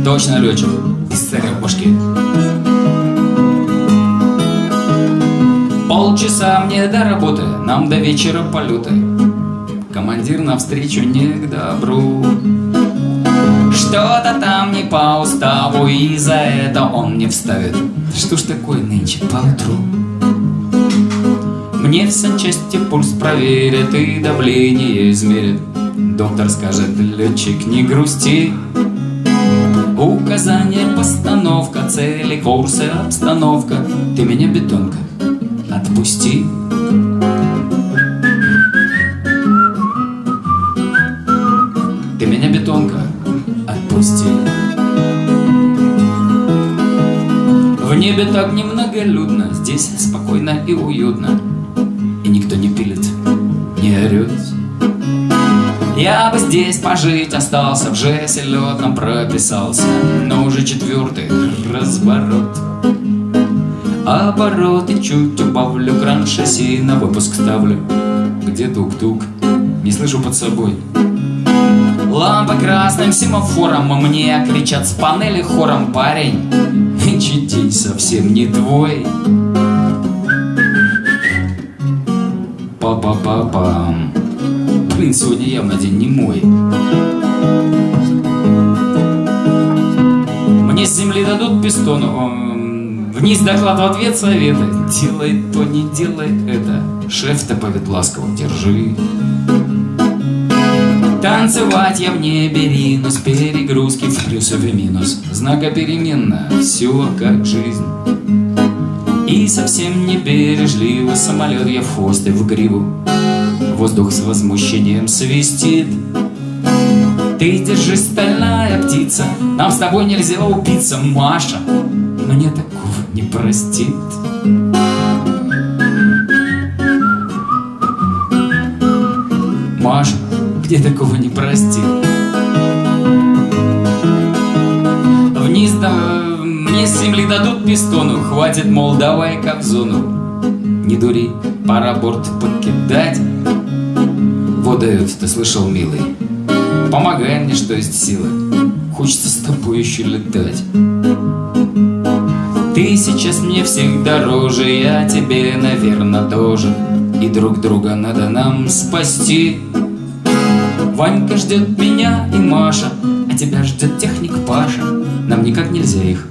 Точно летчик, в башке. Полчаса мне до работы, нам до вечера полеты. Командир навстречу не к добру. Что-то там не по уставу, и за это он не вставит. Что ж такое нынче поутру? Мне в санчасти пульс проверит и давление измерит. Доктор скажет, летчик, не грусти. Указание, постановка, цели, курсы, обстановка. Ты меня, бетонка, отпусти. Ты меня, бетонка, отпусти. В небе так немноголюдно, здесь спокойно и уютно. И никто не пилит, не орет. Здесь пожить остался, в жесе летном прописался, но уже четвертый разворот. Обороты чуть убавлю, кран шасси на выпуск ставлю. Где тук-тук? Не слышу под собой. Лампа красным семафором Мне кричат с панели хором Парень, день совсем не твой Па-па-па-пам Блин, сегодня явно день не мой Мне с земли дадут пистону Вниз доклад в ответ советы Делай то, не делай это Шеф-то повед ласково, держи Танцевать я в небе ринусь, перегрузки в плюс и в минус. Знакопеременно, все как жизнь. И совсем не бережливо самолет я в хвост в гриву. Воздух с возмущением свистит. Ты держись, стальная птица, нам с тобой нельзя убиться, Маша. Мне такого не простит. Маша, где такого не простил. Вниз да, мне с земли дадут пистону, хватит, мол, давай-ка в зону. Не дури, пора борт покидать. Дают, ты слышал, милый. Помогай мне, что есть силы. Хочется с тобой еще летать. Ты сейчас мне всех дороже, я тебе, наверное, тоже. И друг друга надо нам спасти. Ванька ждет меня и Маша, а тебя ждет техник Паша. Нам никак нельзя их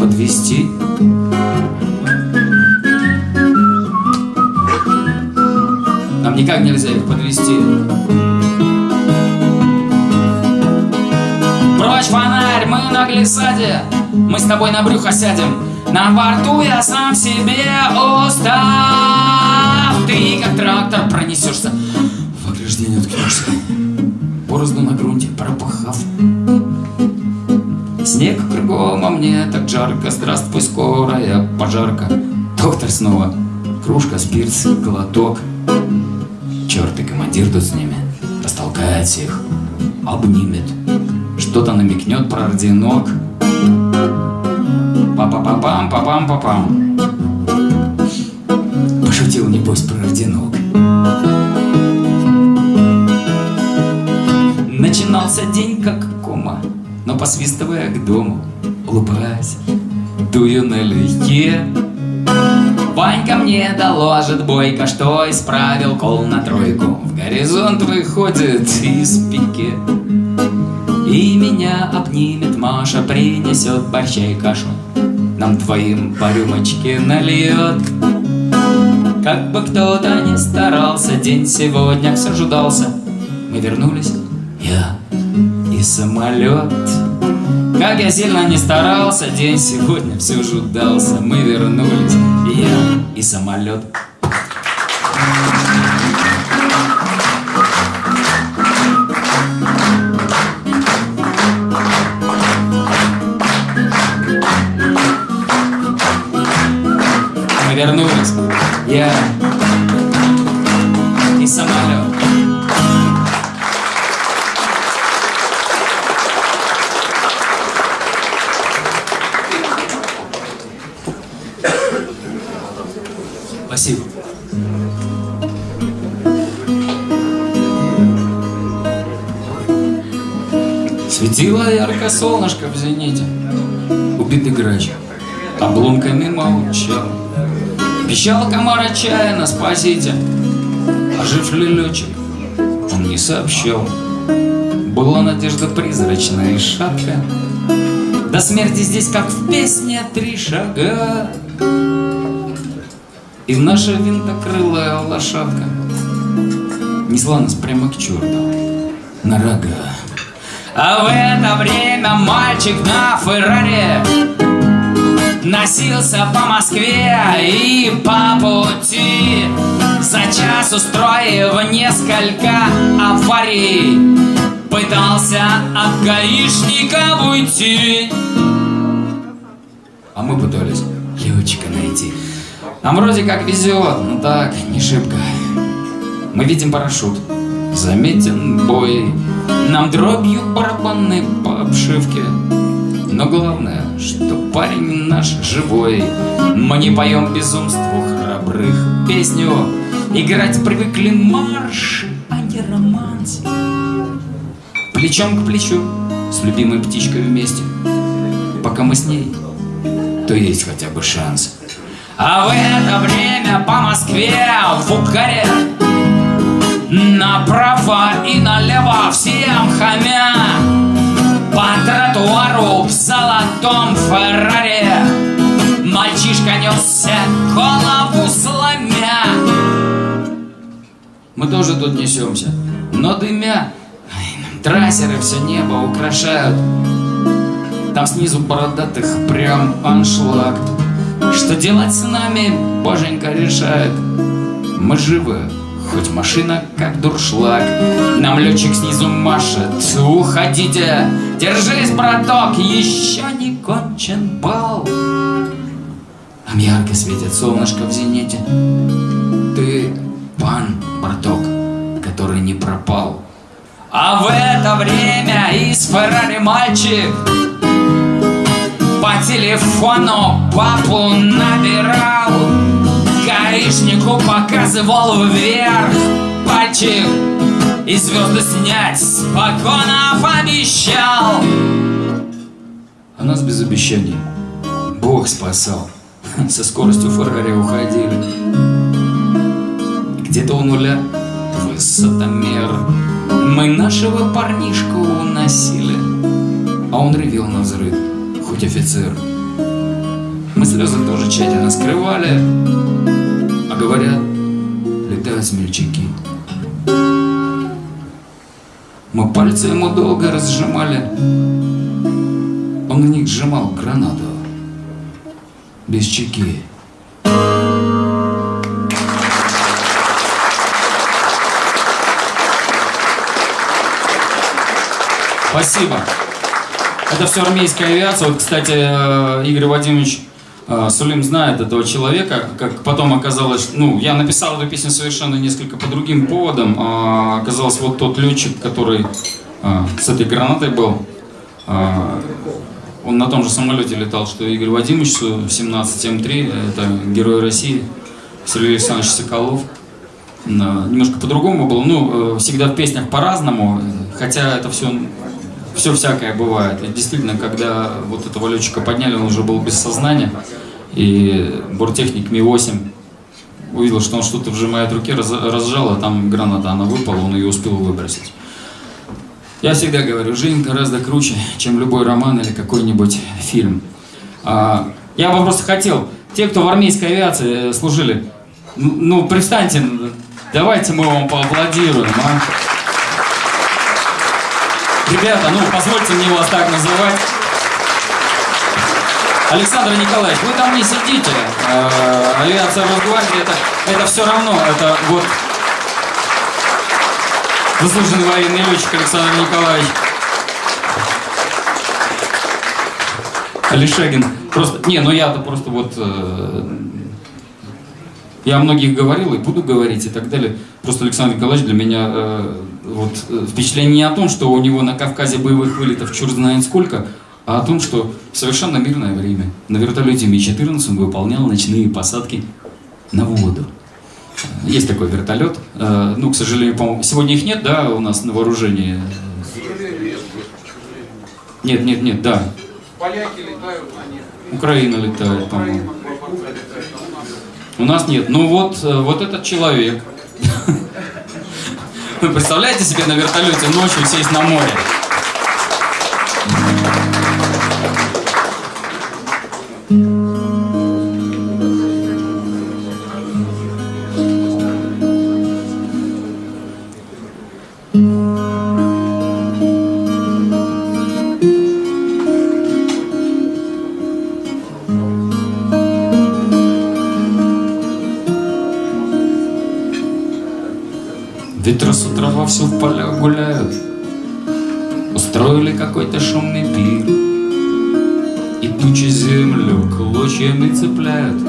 подвести. Никак нельзя их подвести. Прочь фонарь, мы на глиссаде, мы с тобой на брюхо сядем. На борту я сам себе устав. Ты как трактор пронесешься в ограждение уткнешься Борозду на грунте пропахав Снег кругом, а мне так жарко Здравствуй, скорая пожарка Доктор снова Кружка, спирт, глоток командир с ними Растолкает всех Обнимет Что-то намекнет про орденок Па-па-па-пам, па-пам-па-пам Пошутил, небось, про орденок Начинался день как кома, но посвистывая к дому, улыбаясь, дую налегке. Ванька мне доложит бойко, что исправил кол на тройку. В горизонт выходит из пике. И меня обнимет Маша, принесет борща и кашу. Нам твоим по рюмочке нальет. Как бы кто-то ни старался, день сегодня все ждался. Мы вернулись я и самолет. Как я сильно не старался, день сегодня все же удался. Мы вернулись, я и самолет. Солнышко в зените, Убитый грач обломками молчал. Пищал комар отчаянно, спасите, А жив ли летчик, он не сообщал. Была надежда призрачная и шапка, До смерти здесь, как в песне, три шага. И наша винтокрылая лошадка Несла нас прямо к черту на рога. А в это время мальчик на Феррари Носился по Москве и по пути. За час устроив несколько аварий Пытался от гаишника уйти. А мы пытались летчика найти. Нам вроде как везет, но так, не шибко. Мы видим парашют, заметен бой Нам дробью барабаны по обшивке. Но главное, что парень наш живой. Мы не поем безумству храбрых песню. Играть привыкли марш, а не романс. Плечом к плечу с любимой птичкой вместе. Пока мы с ней, то есть хотя бы шанс. А в это время по Москве в Укаре Направо и налево всем хамя. По тротуару в золотом Феррари. Мальчишка несся, голову сломя. Мы тоже тут несемся, но дымя. Трассеры все небо украшают. Там снизу бородатых прям аншлаг. Что делать с нами, боженька решает. Мы живы, Хоть машина как дуршлаг. Нам летчик снизу машет. Уходите, держись, браток Еще не кончен бал. Нам ярко светит солнышко в зените. Ты пан, браток, который не пропал. А в это время из Феррари мальчик По телефону папу набирал Гаишнику показывал вверх. Пальчик И звезды снять с погонов обещал А нас без обещаний Бог спасал. Со скоростью Феррари уходили. Где-то у нуля высотомер Мы нашего парнишку уносили А он ревел на взрыв, хоть офицер. Мы слезы тоже тщательно скрывали говорят, летают смельчаки Мы пальцы ему долго разжимали Он на них сжимал гранату Без чеки Спасибо. Это все армейская авиация. Вот, кстати, э, Игорь Вадимович Сулим знает этого человека, как потом оказалось, ну, я написал эту песню совершенно несколько по другим поводам, а оказалось вот тот летчик, который а, с этой гранатой был, а, он на том же самолете летал, что Игорь Вадимович Су-17 М3, это герой России, Сергей Александрович Соколов. Немножко по-другому было, ну, э, всегда в песнях по-разному, хотя это все все всякое бывает. И действительно, когда вот этого летчика подняли, он уже был без сознания. И борттехник Ми-8 увидел, что он что-то вжимает в руке, раз- разжал, а там граната, она выпала, он ее успел выбросить. Я всегда говорю, жизнь гораздо круче, чем любой роман или какой-нибудь фильм. А, я бы просто хотел, те, кто в армейской авиации э, служили, ну, ну, пристаньте, давайте мы вам поаплодируем, а? Ребята, ну позвольте мне вас так называть. Александр Николаевич, вы там не сидите. Э, авиация Росгвардии это, это все равно, это вот заслуженный военный летчик Александр Николаевич. Алишегин. Просто, не, ну я-то просто вот, э, я о многих говорил и буду говорить и так далее. Просто Александр Николаевич для меня э, вот, э, впечатление не о том, что у него на Кавказе боевых вылетов черт знает сколько, а о том, что в совершенно мирное время на вертолете Ми-14 он выполнял ночные посадки на воду. Есть такой вертолет. Э, Ну, к сожалению, по-моему, сегодня их нет, да, у нас на вооружении? Нет, нет, нет, да. Поляки летают на них. Украина летает, по-моему. У нас нет. Ну вот, э, вот этот человек. Вы представляете себе на вертолете ночью сесть на море? Вовсю в полях гуляют. Устроили какой-то шумный пир. И тучи землю клочьями цепляют.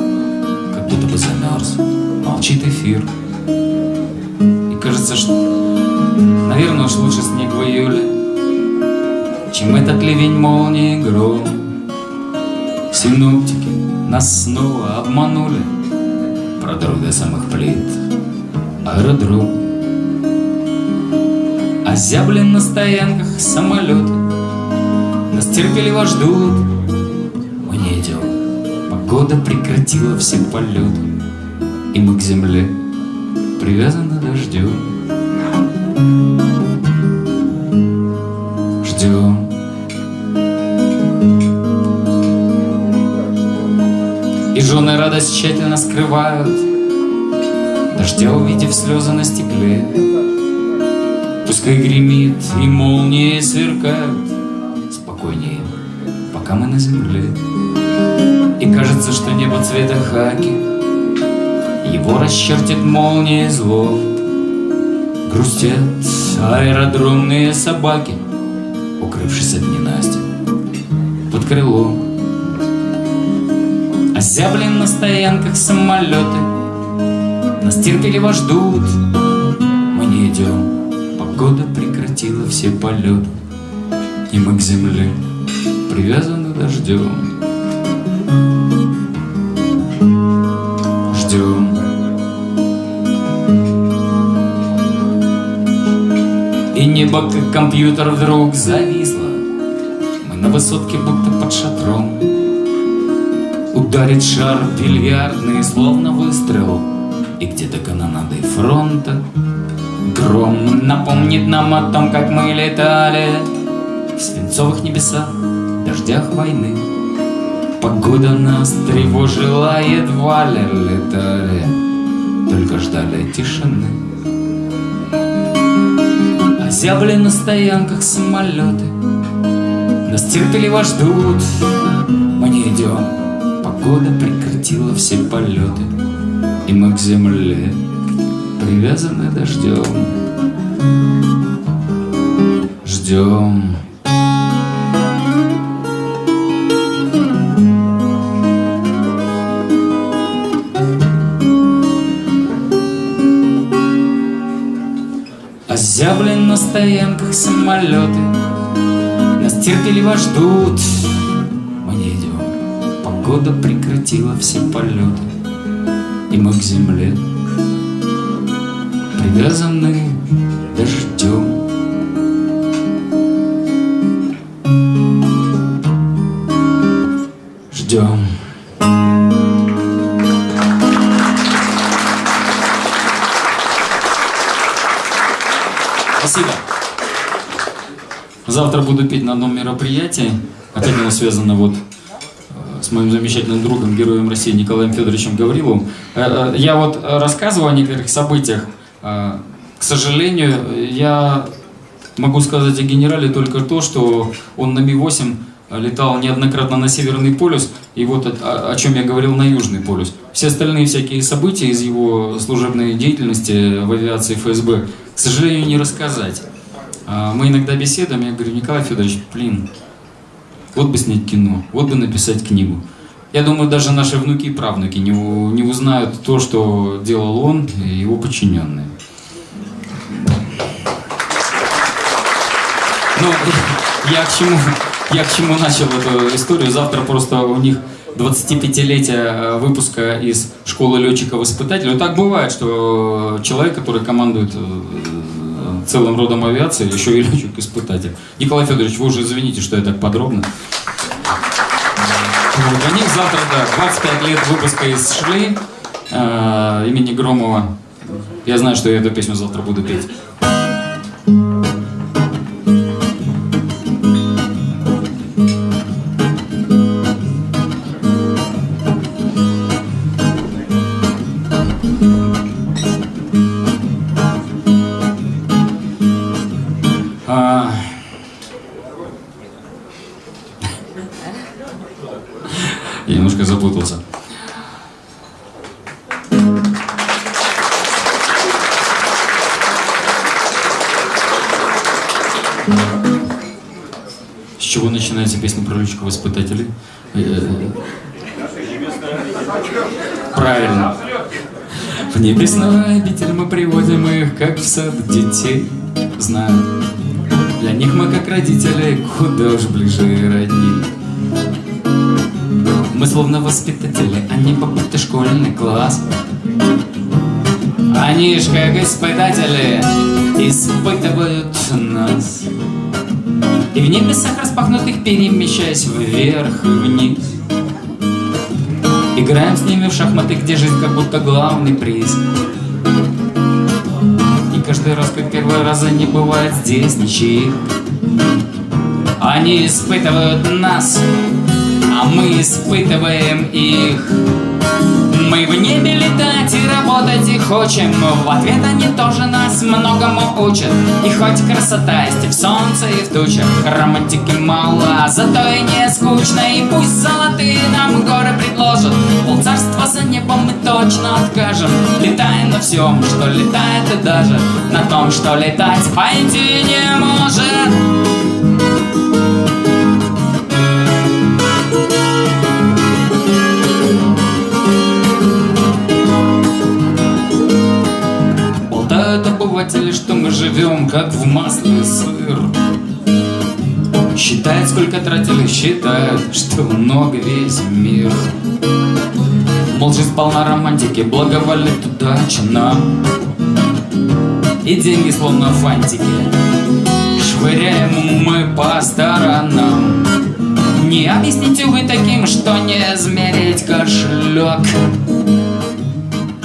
Как будто бы замерз, молчит эфир. И кажется, что, наверное, уж лучше снег в июле Чем этот ливень молнии и гром. Синоптики нас снова обманули. Продру до самых плит. Аэродром Озяблен на стоянках самолеты Нас терпеливо ждут. Мы не идем. Погода прекратила все полеты. И мы к земле Привязаны дождем Ждем И жены радость тщательно скрывают. Дождя увидев слезы на стекле Пускай гремит и молнии сверкают Спокойнее, пока мы на земле. И кажется, что небо цвета хаки. Его расчертит молнии зло. Грустят аэродромные собаки Укрывшись от ненасти под крылом. Озяблен на стоянках самолеты. Нас терпеливо ждут. Мы не идем Погода прекратила все полеты И мы к земле привязаны дождем. Ждем. И небо, как компьютер, вдруг зависло. Мы на высотке, будто под шатром. Ударит шар бильярдный, словно выстрел. И где-то канонадой фронта Гром напомнит нам о том, как мы летали В свинцовых небесах, дождях войны. Погода нас тревожила, едва ли летали Только ждали тишины. Озябли на стоянках самолеты Нас терпеливо ждут. Мы не идем Погода прекратила все полеты И мы к земле привязаны дождем. Ждем. Озяблен на стоянках самолеты. Нас терпеливо ждут. Мы не идем. Погода прекратила все полеты. И мы к земле Привязаны дождем Ждем Спасибо. Завтра буду петь на одном мероприятии. Опять оно связано вот э, с моим замечательным другом, героем России Николаем Федоровичем Гавриловым. Э, э, Я вот рассказывал о некоторых событиях. Сожалению, я могу сказать о генерале только то, что он на Ми-8 летал неоднократно на Северный полюс, и вот о, о- чем я говорил на Южный полюс. Все остальные всякие события из его служебной деятельности в авиации ФСБ, к сожалению, не рассказать. А Мы иногда беседуем, я говорю, Николай Федорович, блин, вот бы снять кино, вот бы написать книгу. Я думаю, даже наши внуки и правнуки не, не узнают то, что делал он и его подчиненные. Ну, я к чему, я к чему начал эту историю. Завтра просто у них 25-летия э, выпуска из школы летчиков-испытателей. Так бывает, что человек, который командует э, целым родом авиации, еще и летчик-испытатель. Николай Федорович, вы уже извините, что я так подробно. У них завтра, да, 25 лет выпуска из Шли э, имени Громова. Я знаю, что я эту песню завтра буду петь. В небесной обитель мы приводим их, как в сад детей. Знают, для них мы как родители, куда уж ближе родни. Мы словно воспитатели, они попутный школьный класс. Они ж как испытатели испытывают нас. И в небесах распахнутых перемещаясь вверх и вниз. Играем с ними в шахматы, где жизнь как будто главный приз. И каждый раз, как первый раз, не бывает здесь ничьих. Они испытывают нас, а мы испытываем их. Мы в небе летать и работать и хочем В ответ они тоже нас многому учат. И хоть красота есть и в солнце, и в тучах Романтики мало, зато и не скучно И пусть золотые нам горы предложат. Полцарства за небом мы точно откажем. Летая на всем, что летает и даже На том, что летать пойти не может обыватели, что мы живем, как в масле сыр. Считают, сколько тратили, считают, что много весь мир. Мол, жизнь полна романтики, благоволит удача нам. И деньги словно фантики Швыряем мы по сторонам Не объясните вы таким, что не измерить кошелек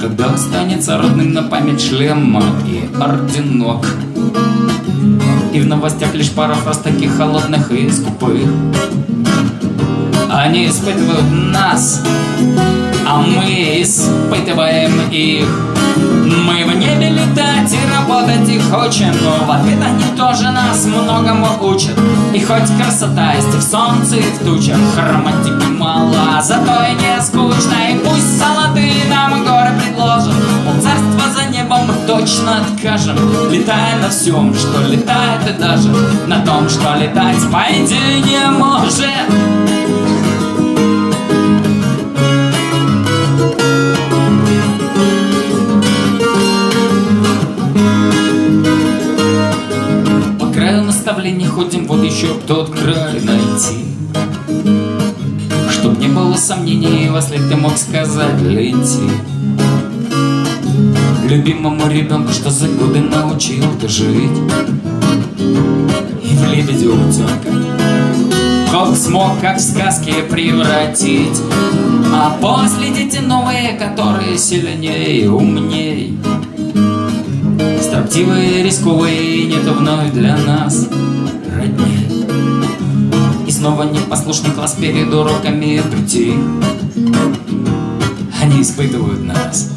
Когда останется родным на память шлема и орденок. И в новостях лишь пара фраз таких холодных и скупых. Они испытывают нас, а мы испытываем их Мы в небе летать и работать и хочем Но в ответ они тоже нас многому учат. И хоть красота есть и в солнце, и в тучах Романтики мало, зато и не скучно И пусть золотые нам горы предложат. Полцарства за небом мы точно откажем Летая на всем, что летает и даже На том, что летать пойти не может краю наставлений ходим, вот еще б тот край найти. Чтоб не было сомнений, след ты мог сказать лети. Любимому ребенку, что за годы научил ты жить? И в лебедя утенка Как смог, как в сказке превратить? А после дети новые, которые сильнее умней. Строптивые, рисковые, нету вновь для нас И снова непослушный класс перед уроками прийти. Они испытывают нас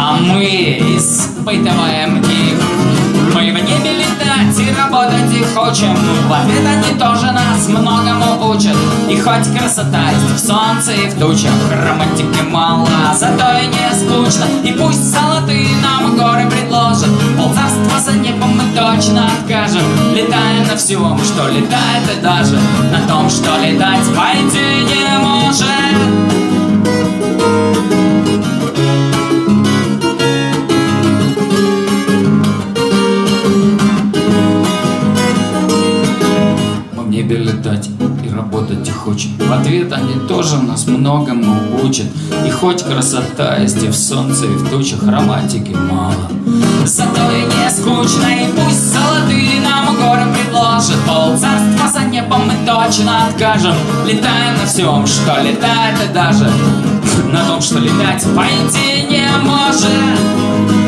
А мы испытываем их. Мы в небе летать и работать и хочем. В ответ они тоже нас многому учат. И хоть красота есть в солнце и в тучах Романтики мало, зато и не скучно. И пусть золотые нам горы предложат. Полцарства за небом мы точно откажем. Летая на всем, что летает и даже На том, что летать пойти не может небе летать и работать их очень. В ответ они тоже нас многому учат. И хоть красота есть и в солнце, и в тучах романтики мало. Зато и не скучно, и пусть золотые нам горы предложат. Пол царства за небом мы точно откажем. Летаем на всем, что летает, и даже на том, что летать по идее не может.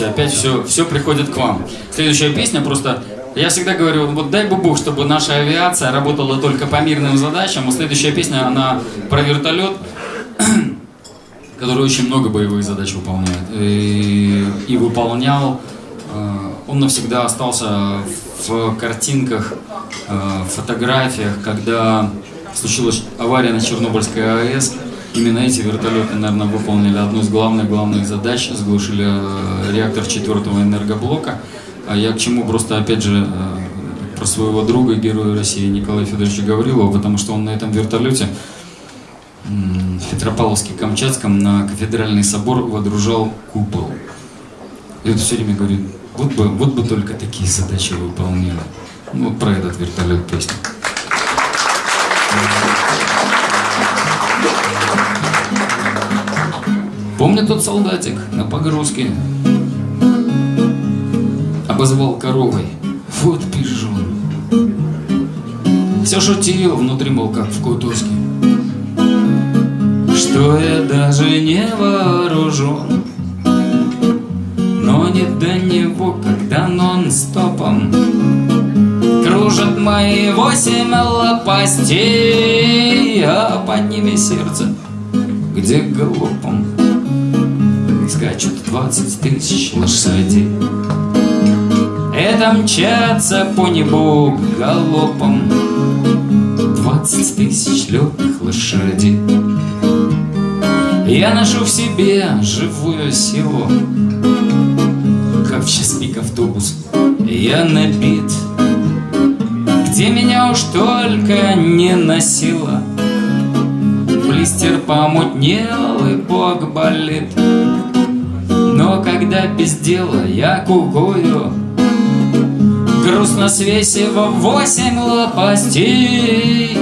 Извините, опять все, все приходит к вам. Следующая песня просто... Я всегда говорю, вот дай бы Бог, чтобы наша авиация работала только по мирным задачам. А следующая песня, она про вертолет, который очень много боевых задач выполняет. И, и выполнял, э, он навсегда остался в картинках, э, фотографиях, когда случилась авария на Чернобыльской АЭС. Именно эти вертолеты, наверное, выполнили одну из главных главных задач, сглушили э, реактор четвертого энергоблока. А я к чему просто, опять же, э, про своего друга, героя России Николая Федоровича Гаврилова, потому что он на этом вертолете в Петропавловске-Камчатском на кафедральный собор водружал купол. И вот все время говорит, вот бы, вот бы только такие задачи выполняли. Ну, вот про этот вертолет песня. Помню тот солдатик на погрузке. Обозвал коровой. Вот пижон. Все шутил внутри, мол, как в кутузке. Что я даже не вооружен Но не до него, когда нон-стопом Кружат мои восемь лопастей А под ними сердце, где галопом Скачут двадцать тысяч лошадей. Это мчатся по небу галопом Двадцать тысяч летных лошадей. Я ношу в себе живую силу Как в час пик автобус. Я набит Где меня уж только не носило. Блистер помутнел и бог болит Но когда без дела я кукую Грустно свесив восемь лопастей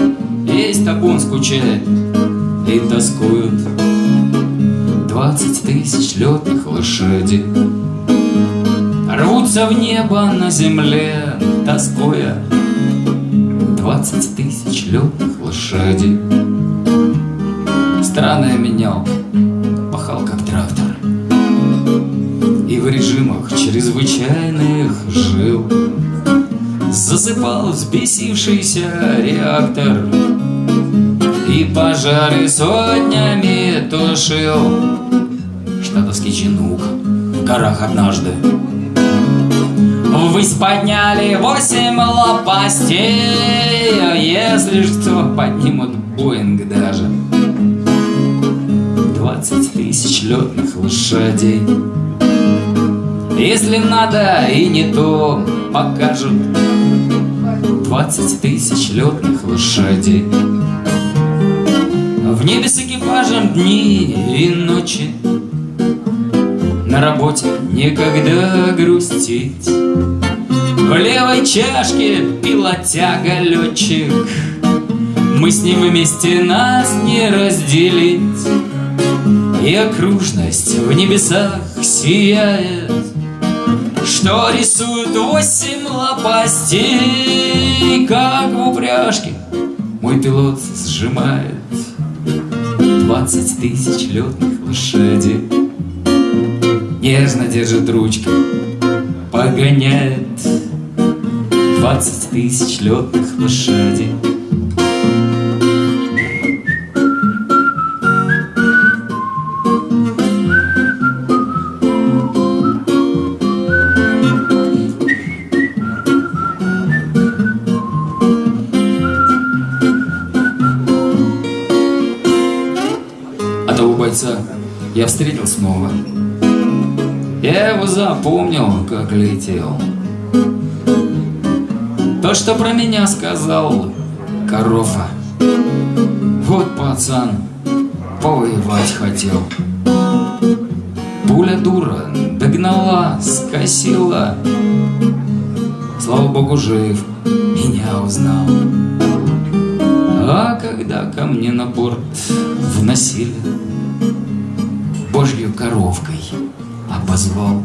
Весь табун скучает и тоскуют Двадцать тысяч летных лошадей Рвутся в небо на земле, тоскуя. Двадцать тысяч летных лошадей. Страны я менял, пахал как трактор чрезвычайных жил. Засыпал взбесившийся реактор И пожары сотнями тушил. Штатовский чинук в горах однажды. Ввысь подняли восемь лопастей А если что, поднимут Боинг даже. Двадцать тысяч летных лошадей Если надо и не то покажут. Двадцать тысяч летных лошадей. В небе с экипажем дни и ночи. На работе некогда грустить. В левой чашке пилотяга летчик. Мы с ним вместе нас не разделить. И окружность в небесах сияет Что рисует восемь лопастей Как в упряжке мой пилот сжимает Двадцать тысяч летных лошадей. Нежно держит ручки, погоняет Двадцать тысяч летных лошадей его запомнил, как летел. То, что про меня сказал Корофа. Вот пацан повоевать хотел. Пуля дура догнала, скосила. Слава богу, жив, меня узнал. А когда ко мне на борт вносили, Божью коровкой обозвал.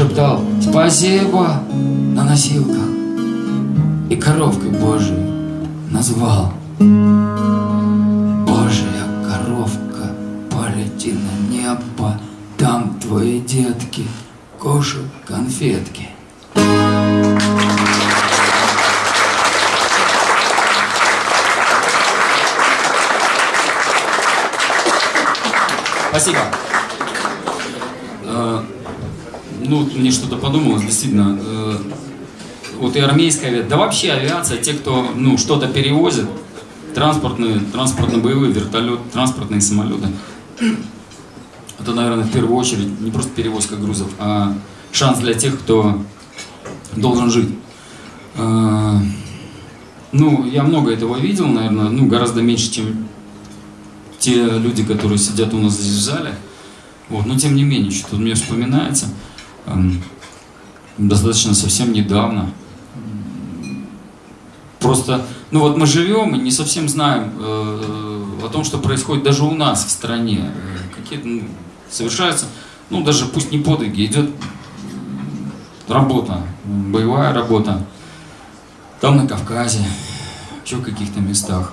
Прошептал «Спасибо» на носилках И коровкой Божией назвал. Божья коровка, полети на небо, Там твои детки кушают конфетки. Спасибо. Э, Ну, мне что-то подумалось, действительно. э, Вот и армейская авиация, да вообще авиация, те, кто ну, что-то перевозит, транспортные, транспортно-боевые вертолеты, транспортные самолеты, это, наверное, в первую очередь не просто перевозка грузов, а шанс для тех, кто должен жить. Э, Ну, я много этого видел, наверное, ну, гораздо меньше, чем те люди, которые сидят у нас здесь в зале. Вот, но тем не менее, что-то мне вспоминается. Достаточно совсем недавно. Просто, ну вот мы живем и не совсем знаем э, о том, что происходит даже у нас в стране. Э, Какие-то ну, совершаются, ну даже пусть не подвиги, идет работа, боевая работа. Там на Кавказе, еще в каких-то местах.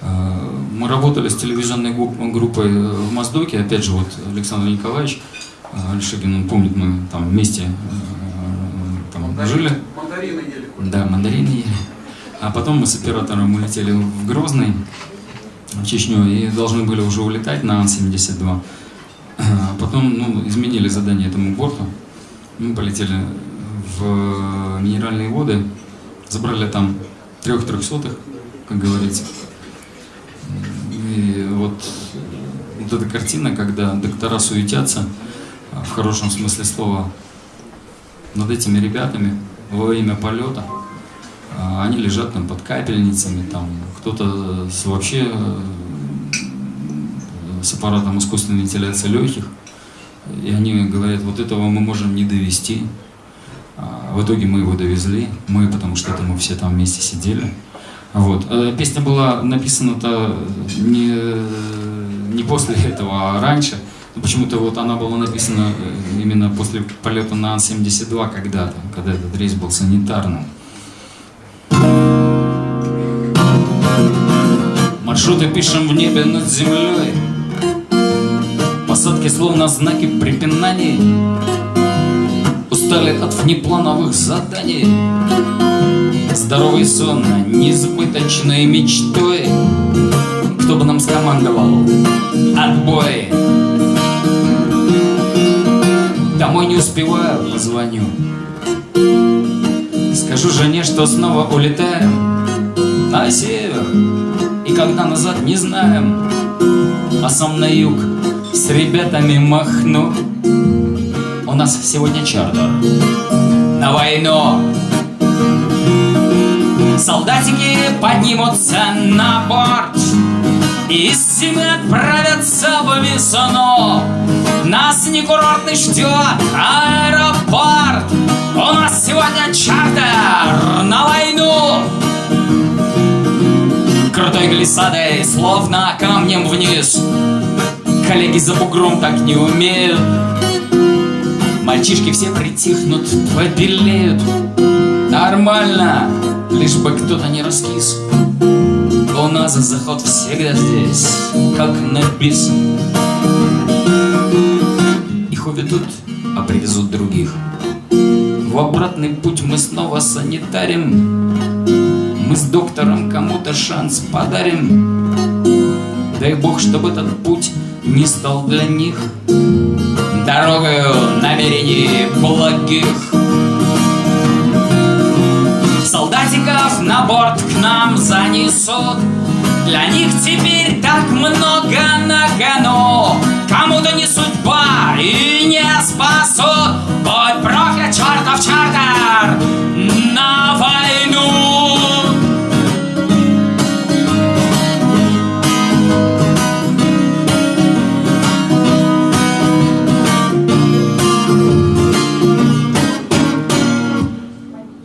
Э, Мы работали с телевизионной группой в Моздоке, опять же, вот Александр Николаевич э, Альшигин, он помнит, мы там вместе э, там жили. Мандарины ели. Да, мандарины ели. А потом мы с оператором улетели в Грозный, в Чечню, и должны были уже улетать на Ан-72. А потом ну, изменили задание этому борту. Мы полетели в Минеральные воды, забрали там трех трехсотых, как говорится. И вот, вот эта картина, когда доктора суетятся, а, в хорошем смысле слова, над этими ребятами во время полета. А, Они лежат там под капельницами, там кто-то вообще э, с аппаратом искусственной вентиляции легких. И они говорят, вот этого мы можем не довести. А В итоге мы его довезли, мы, потому что это мы все там вместе сидели. Вот. Э, Песня была написана-то не, не после этого, а раньше. Почему-то вот она была написана э, именно после полета на Ан-72 когда-то, когда этот рейс был санитарным. Маршруты пишем в небе над землей. Посадки словно знаки препинаний. Устали от внеплановых заданий. Здоровый сон несбыточной мечтой. Кто бы нам скомандовал Отбой Домой не успеваю, позвоню. Скажу жене, что снова улетаем На север. И когда назад не знаем. А сам на юг с ребятами махну. У нас сегодня чартер На войну. Солдатики поднимутся на борт И с зимы отправятся в весну. Нас не курортный ждет аэропорт. У нас сегодня чартер на войну. Крутой глиссадой, словно камнем вниз. Коллеги за бугром так не умеют. Мальчишки все притихнут, побелеют. Нормально, лишь бы кто-то не раскис У нас заход всегда здесь, как на бис. Их уведут, а привезут других. В обратный путь мы снова санитарим. Мы с доктором кому-то шанс подарим. Дай бог, чтобы этот путь не стал для них Дорогою намерений благих. Солдатиков на борт к нам занесут Для них теперь так много на кону Кому-то не судьба и не спасут Будь проклят чертов чартер на войну.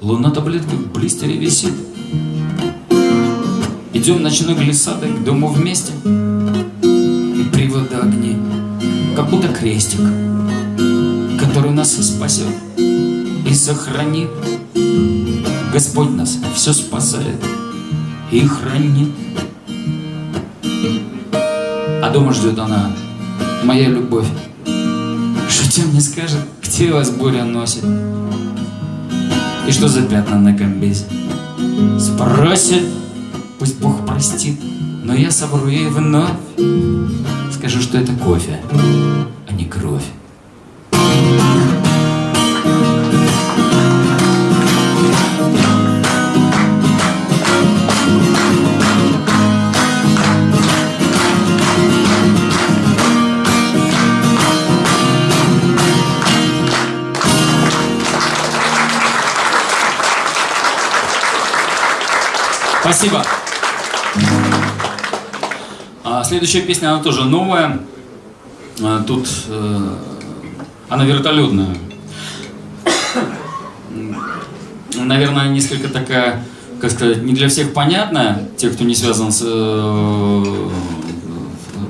Луна таблетка в блистере висит. Идем ночной глиссадой к дому вместе. И привода огни, как будто крестик, который нас спасет и сохранит. Господь нас все спасает и хранит. А дома ждет она, моя любовь. Шутя мне скажет, где вас буря носит. И что за пятна на комбезе? Спросит, но я совру ей вновь. Скажу, что это кофе, а не кровь. Спасибо. Следующая песня, она тоже новая. А, тут э, она вертолетная. Наверное, несколько такая, как сказать, не для всех понятная, те, кто не связан с, э,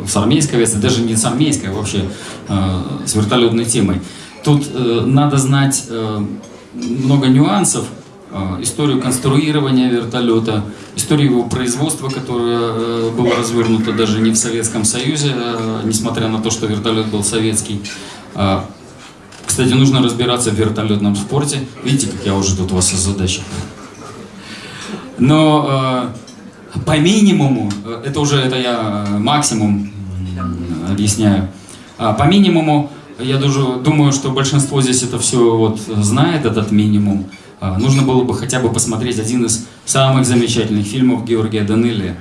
с армейской авиацией, даже не с армейской, а вообще э, с вертолетной темой. Тут надо знать много нюансов, историю конструирования вертолета, историю его производства, которое э, было развернуто даже не в Советском Союзе, э, несмотря на то, что вертолет был советский. А, Кстати, нужно разбираться в вертолетном спорте. Видите, как я уже тут вас озадачил. Но э, по минимуму, это уже это я максимум объясняю. А, по минимуму, я даже думаю, что большинство здесь это все вот знает, этот минимум. А, нужно было бы хотя бы посмотреть один из самых замечательных фильмов Георгия вожу.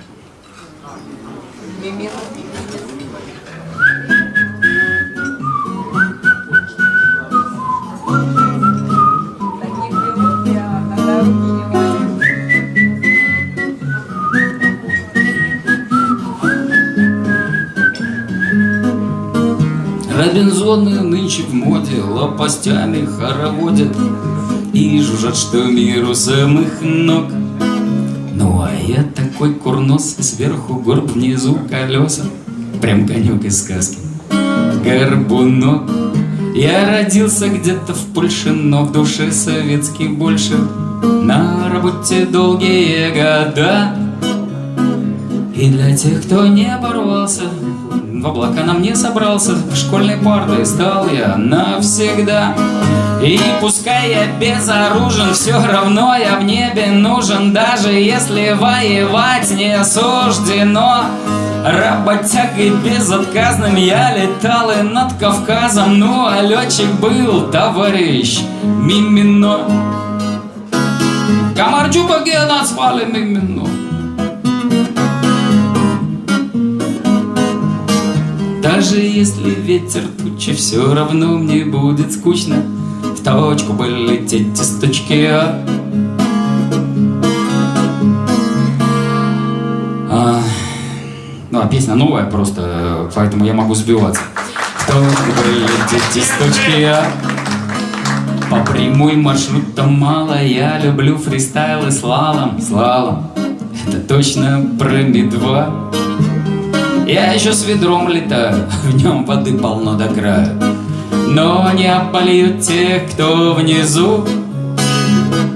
Робинзоны нынче в моде лопастями хороводят И жужжат, что миру самых ног. Ну а я такой курнос, сверху горб, внизу колеса. Прям конек из сказки. Горбунок. Я родился где-то в Польше, но в душе советский больше. На работе долгие года. И для тех, кто не порвался, в облака на мне собрался, школьной партой стал я навсегда. И пускай я безоружен, все равно я в небе нужен, даже если воевать не суждено. Работягой безотказным я летал и над Кавказом, ну а летчик был товарищ Мимино. Камарджуба Гена звали Мимино. Даже если ветер тучи, все равно мне будет скучно В точку бы лететь из точки А. А, Ну, а песня новая просто, поэтому я могу сбиваться. В точку бы лететь из точки А. По прямой маршрутам мало, я люблю фристайл и слалом, слалом. Это точно про Ми-2. Я еще с ведром летаю, в нем воды полно до края. Но не обольют тех, кто внизу.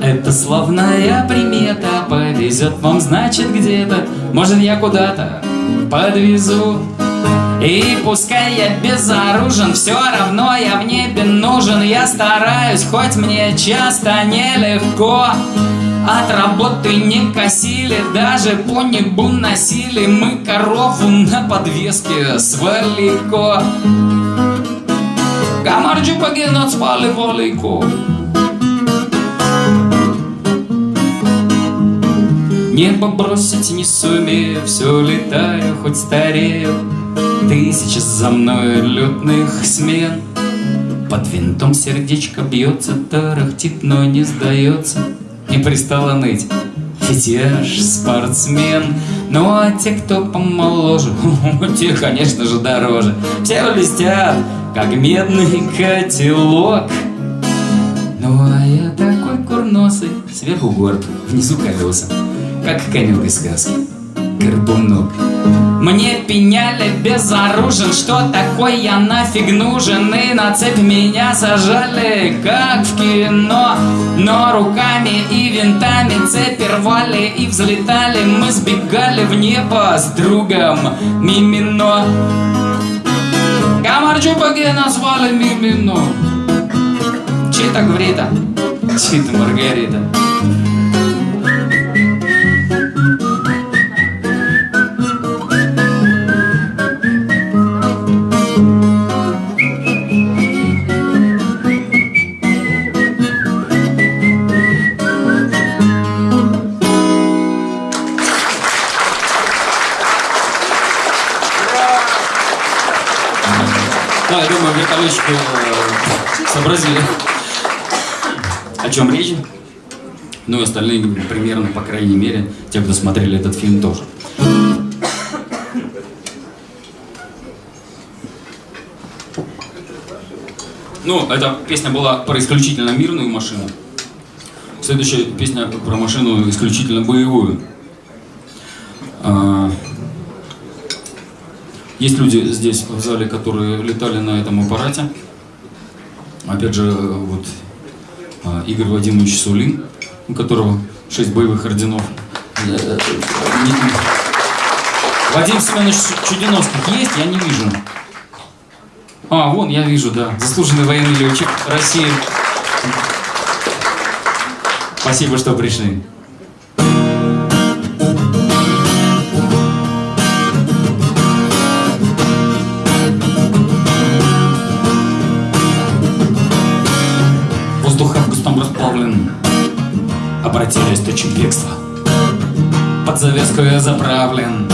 Это славная примета, повезет вам, значит, где-то. Может, я куда-то подвезу. И пускай я безоружен, все равно я в небе нужен. Я стараюсь, хоть мне часто нелегко. От работы не косили, даже по небу носили Мы корову на подвеске с валико Камарджи погинут спали валико Небо бросить не сумею, все летаю, хоть старею. Тысячи за мной летных смен. Под винтом сердечко бьется, тарахтит, но не сдается. Не пристало ныть, ведь я ж спортсмен. Ну а те, кто помоложе, те, конечно же, дороже. Все блестят, как медный котелок. Ну а я такой курносый, сверху горб, внизу колеса, как конек из сказки, горбунок. Мне пеняли безоружен, что такой я нафиг нужен? И на цепь меня сажали, как в кино. Но руками и винтами цепи рвали и взлетали. Мы сбегали в небо с другом Мимино. Камарджупаге назвали Мимино. Чита Гврита, Чита Маргарита вертолетчики э, сообразили, о чем речь. Ну и остальные примерно, по крайней мере, те, кто смотрели этот фильм тоже. Ну, эта песня была про исключительно мирную машину. Следующая песня про машину исключительно боевую. Есть люди здесь в зале, которые летали на этом аппарате. Опять же, вот а, Игорь Вадимович Сулин, у которого 6 боевых орденов. Э, Вадим Семенович Чудиновских есть? Я не вижу. А, вон, я вижу, да. Заслуженный военный летчик России. Спасибо, что пришли. Обратились точек бегства. Под завеску я заправлен,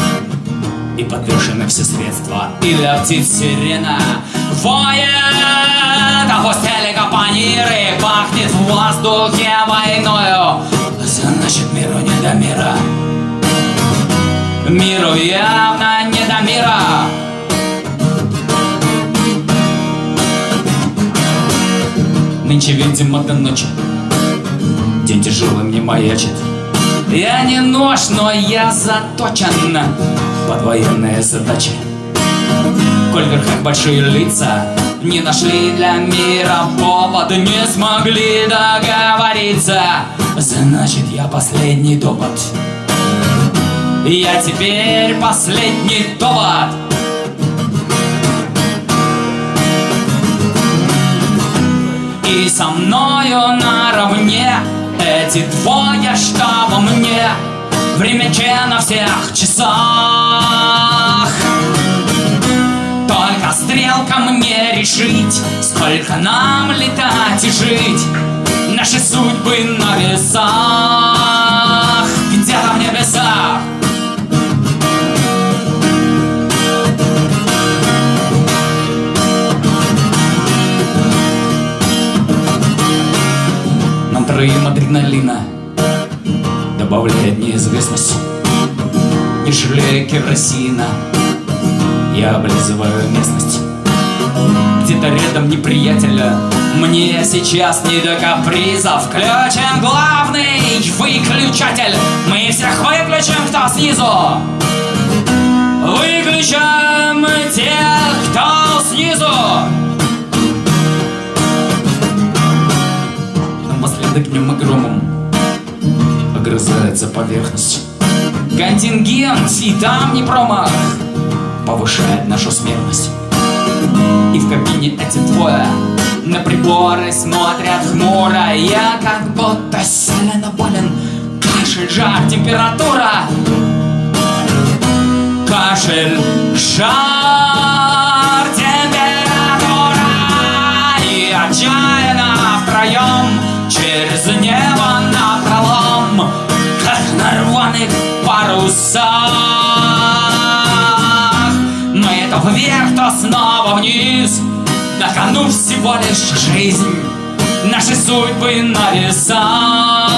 и подвешены все средства. И летит сирена, воет, а хвост капониры пахнет в воздухе войною. Значит, миру не до мира. Миру явно не до мира. Нынче, видимо, до ночи День тяжелый мне маячит Я не нож, но я заточен. Под военные задачи Коль в верхах большие лица не нашли для мира повода, не смогли договориться, значит я последний довод. Я теперь последний довод. И со мною наравне эти двое, во мне Времече на всех часах. Только стрелка мне решить Сколько нам летать и жить Наши судьбы на весах. Где-то в небесах Нам троим адреналина Добавляет неизвестность Не жалея керосина Я облизываю местность. Где-то рядом неприятеля. Мне сейчас не до капризов. Включим главный выключатель. Мы всех выключим, кто снизу. Выключаем тех, кто снизу Напоследок днем и громом Огрызается поверхность. Контингент и там не промах Повышает нашу смертность. И в кабине эти двое На приборы смотрят хмуро. Я как будто сильно болен. Кашель, жар, температура. Кашель, жар, температура. И отчаянно втроем Через небо напролом Как на рваных небесах Мы то вверх, то снова вниз На кону всего лишь жизнь Наши судьбы на весах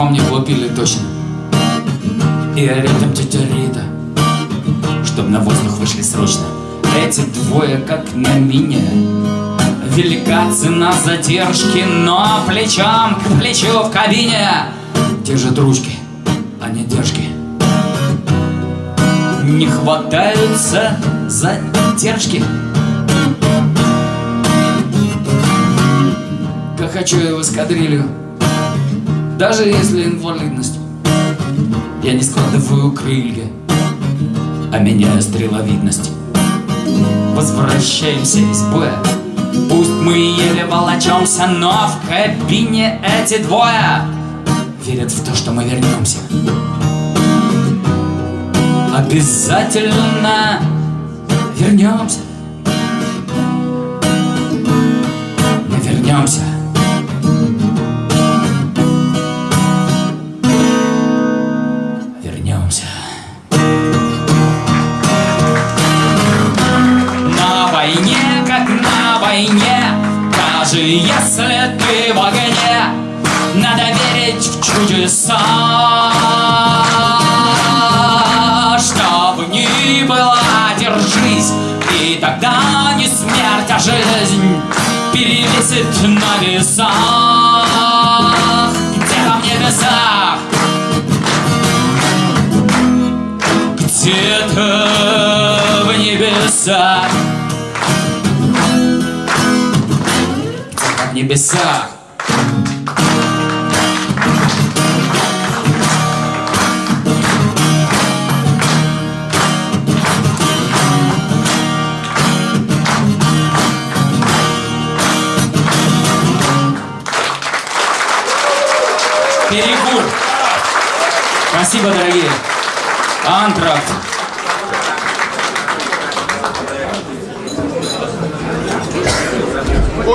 по мне хлопили точно. И рядом тетя Рита Чтоб на воздух вышли срочно. Эти двое как на мине Велика цена задержки, но плечом к плечу в кабине Держат ручки, а не держки. Не хватаются задержки. Как хочу я в эскадрилью Даже если инвалидность. Я не складываю крылья А меняю стреловидность. Возвращаемся из боя. Пусть мы еле волочемся, но в кабине эти двое Верят в то, что мы вернемся. Обязательно Вернемся. Мы вернемся если ты в огне. Надо верить в чудеса. Чтоб ни было, держись И тогда не смерть, а жизнь Перевесит на весах. Где-то в небесах Где-то в небесах В небесах Перекур. Спасибо, дорогие. Антракт.